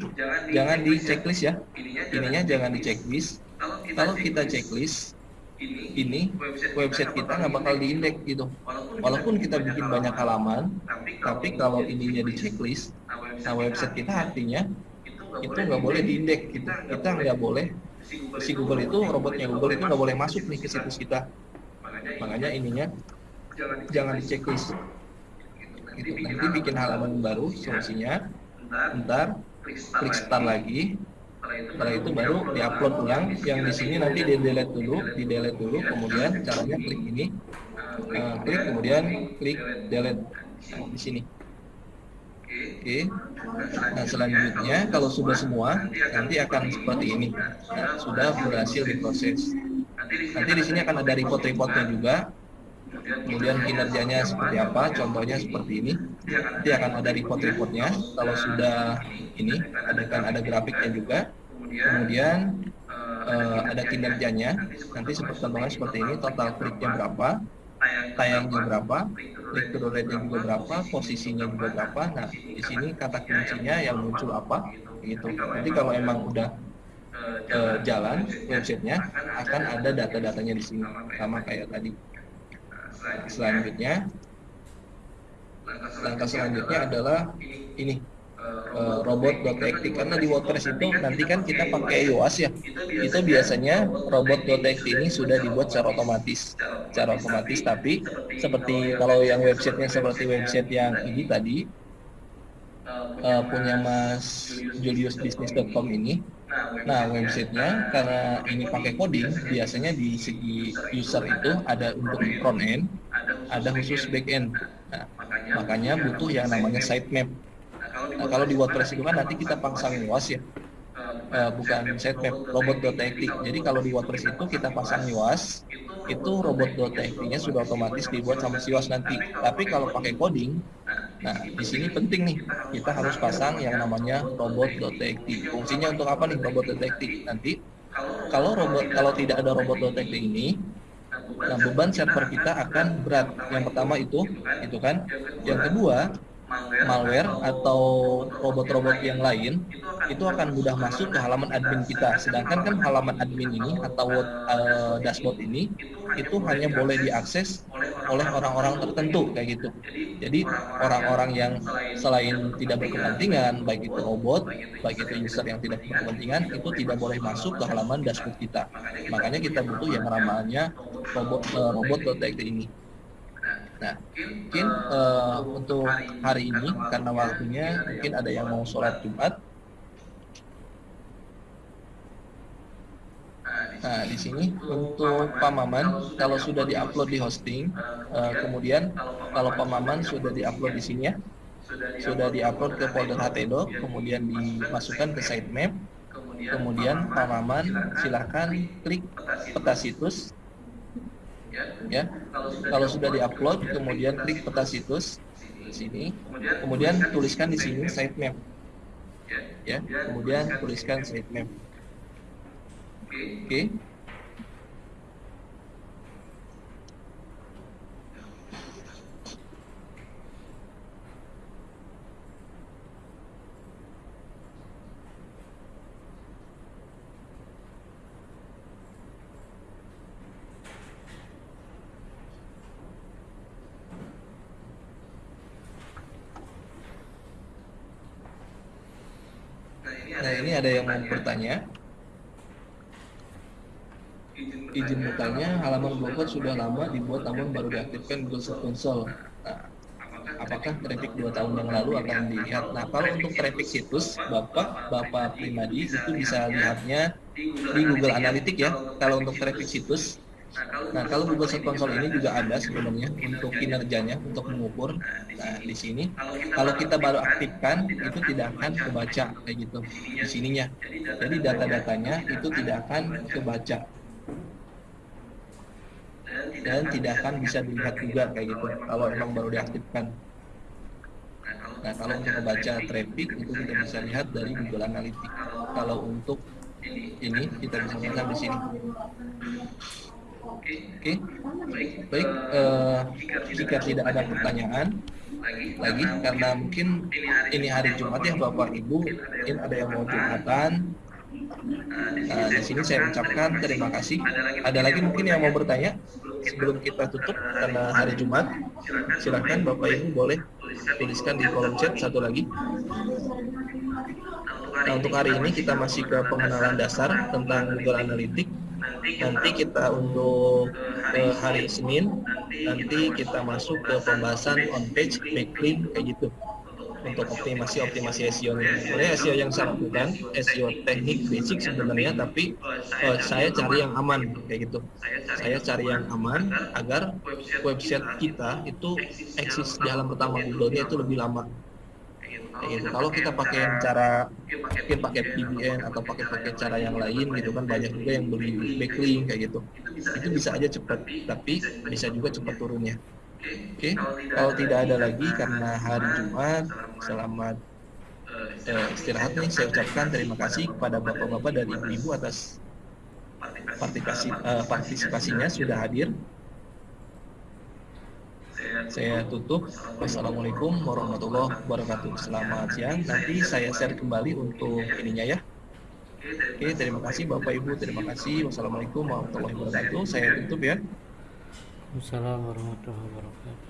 jangan di checklist ya. ininya jangan di checklist. kalau kita checklist ini website kita nggak bakal diindeks gitu. walaupun kita bikin banyak halaman tapi kalau ininya di checklist nah website kita artinya itu nggak boleh diindeks. gitu. kita nggak boleh si Google itu robotnya Google itu nggak boleh masuk nih ke situs kita. makanya ininya jangan di checklist nanti bikin halaman baru solusinya. Ntar klik start lagi. Setelah itu baru diupload ulang. Yang di sini nanti di delete dulu di delete dulu. Kemudian caranya klik ini. Uh, klik kemudian klik delete di sini. Oke. Nah selanjutnya kalau sudah semua nanti akan seperti ini. Nah, sudah berhasil diproses. Nanti di sini akan ada report-reportnya juga kemudian kinerjanya seperti apa? Contohnya seperti ini. Nanti akan ada report-reportnya. Kalau sudah ini ada kan ada grafiknya juga. Kemudian eh, ada kinerjanya. Nanti seperti perkembangan seperti ini total kliknya berapa tayangnya berapa klik to rate-nya juga berapa posisinya juga berapa. Nah di sini kata kuncinya yang muncul apa? Gitu. Nanti kalau emang udah eh, jalan websitenya akan ada data-datanya di sini. Sama kayak tadi selanjutnya langkah selanjutnya adalah ini eh, robot.txt karena di WordPress itu nanti kan kita pakai iOS ya. Itu biasanya robot.txt ini sudah dibuat secara otomatis. Secara otomatis tapi seperti kalau yang websitenya seperti website yang ini tadi eh, punya Mas juliusbusiness.com ini Nah, websitenya karena ini pakai coding, biasanya di segi user itu ada untuk front end, ada khusus back end. Nah, makanya butuh yang namanya sitemap. Nah, kalau di WordPress itu kan nanti kita pasang luas ya, uh, bukan sitemap, robot.txt. Jadi kalau di WordPress itu kita pasang luas, itu robot.txt-nya sudah otomatis dibuat sama siwas nanti. Tapi kalau pakai coding, Nah, di sini penting nih, kita harus pasang yang namanya robot.txt. Fungsinya untuk apa nih robot.txt? Nanti kalau robot kalau tidak ada robot.txt ini, nah beban server kita akan berat. Yang pertama itu, itu kan. Yang kedua, malware atau robot-robot yang lain itu akan mudah masuk ke halaman admin kita. Sedangkan kan halaman admin ini atau uh, dashboard ini itu hanya boleh diakses oleh orang-orang tertentu kayak gitu. Jadi orang-orang yang selain tidak berkepentingan, baik itu robot, baik itu user yang tidak berkepentingan, itu tidak boleh masuk ke halaman dashboard kita. Makanya kita butuh yang namanya robot uh, robot.txt ini. Nah, mungkin uh, untuk hari ini karena waktunya mungkin ada yang mau sholat Jumat. Nah, di sini untuk pamaman kalau sudah diupload di hosting, uh, kemudian kalau pamaman sudah diupload di sini ya, sudah diupload ke folder htdoc, kemudian dimasukkan ke sitemap, kemudian pamaman silahkan klik peta situs ya. Kalau sudah diupload kemudian klik peta situs di sini. Kemudian tuliskan di sini sitemap ya. Kemudian tuliskan sitemap oke. Okay. Nah ini ada yang mau bertanya. Izin bertanya, halaman blogger sudah lama dibuat namun baru diaktifkan Google Search Console. Nah, apakah traffic dua tahun yang lalu akan dilihat? Nah, kalau untuk traffic situs, Bapak, Bapak pribadi itu bisa lihatnya di Google Analytics ya. Kalau untuk traffic situs, Nah, kalau Google Search Console ini juga ada sebenarnya untuk kinerjanya, untuk mengukur. Nah, di sini kalau kita baru aktifkan itu tidak akan kebaca kayak gitu di sininya. Jadi data-datanya itu tidak akan kebaca dan tidak akan bisa dilihat juga kayak gitu kalau emang baru diaktifkan. Nah, kalau untuk membaca traffic itu kita bisa lihat dari Google Analytics. Kalau untuk ini kita bisa lihat di sini. Oke, okay. baik. Uh, jika tidak ada pertanyaan lagi, karena mungkin ini hari Jumat ya Bapak Ibu, mungkin ada yang mau jumatan. Nah, di sini saya ucapkan terima kasih. Ada lagi mungkin yang mau bertanya sebelum kita tutup karena hari Jumat. Silahkan Bapak Ibu boleh tuliskan di kolom chat satu lagi. Nah, untuk hari ini kita masih ke pengenalan dasar tentang Google Analytics nanti kita untuk ke hari Senin nanti kita masuk ke pembahasan on page backlink kayak gitu. untuk optimasi optimasi SEO ini. Sebenarnya SEO yang saya lakukan SEO teknik basic sebenarnya tapi uh, saya cari yang aman kayak gitu. Saya cari yang aman agar website kita itu eksis di halaman pertama Google-nya itu lebih lama gitu. Kalau kita pakai yang cara mungkin pakai PBN atau pakai pakai cara yang lain gitu kan banyak juga yang beli backlink kayak gitu. Itu bisa aja cepat, tapi bisa juga cepat turunnya. Oke, okay. kalau tidak ada lagi karena hari Jumat, selamat eh, istirahat nih. Saya ucapkan terima kasih kepada bapak-bapak dan ibu-ibu atas partisipasi eh, partisipasinya sudah hadir. Saya tutup. Wassalamualaikum warahmatullahi wabarakatuh. Selamat siang. Nanti saya share kembali untuk ininya ya. Oke, terima kasih Bapak Ibu, terima kasih. Wassalamualaikum warahmatullahi wabarakatuh. Saya tutup ya. Assalamualaikum warahmatullahi wabarakatuh.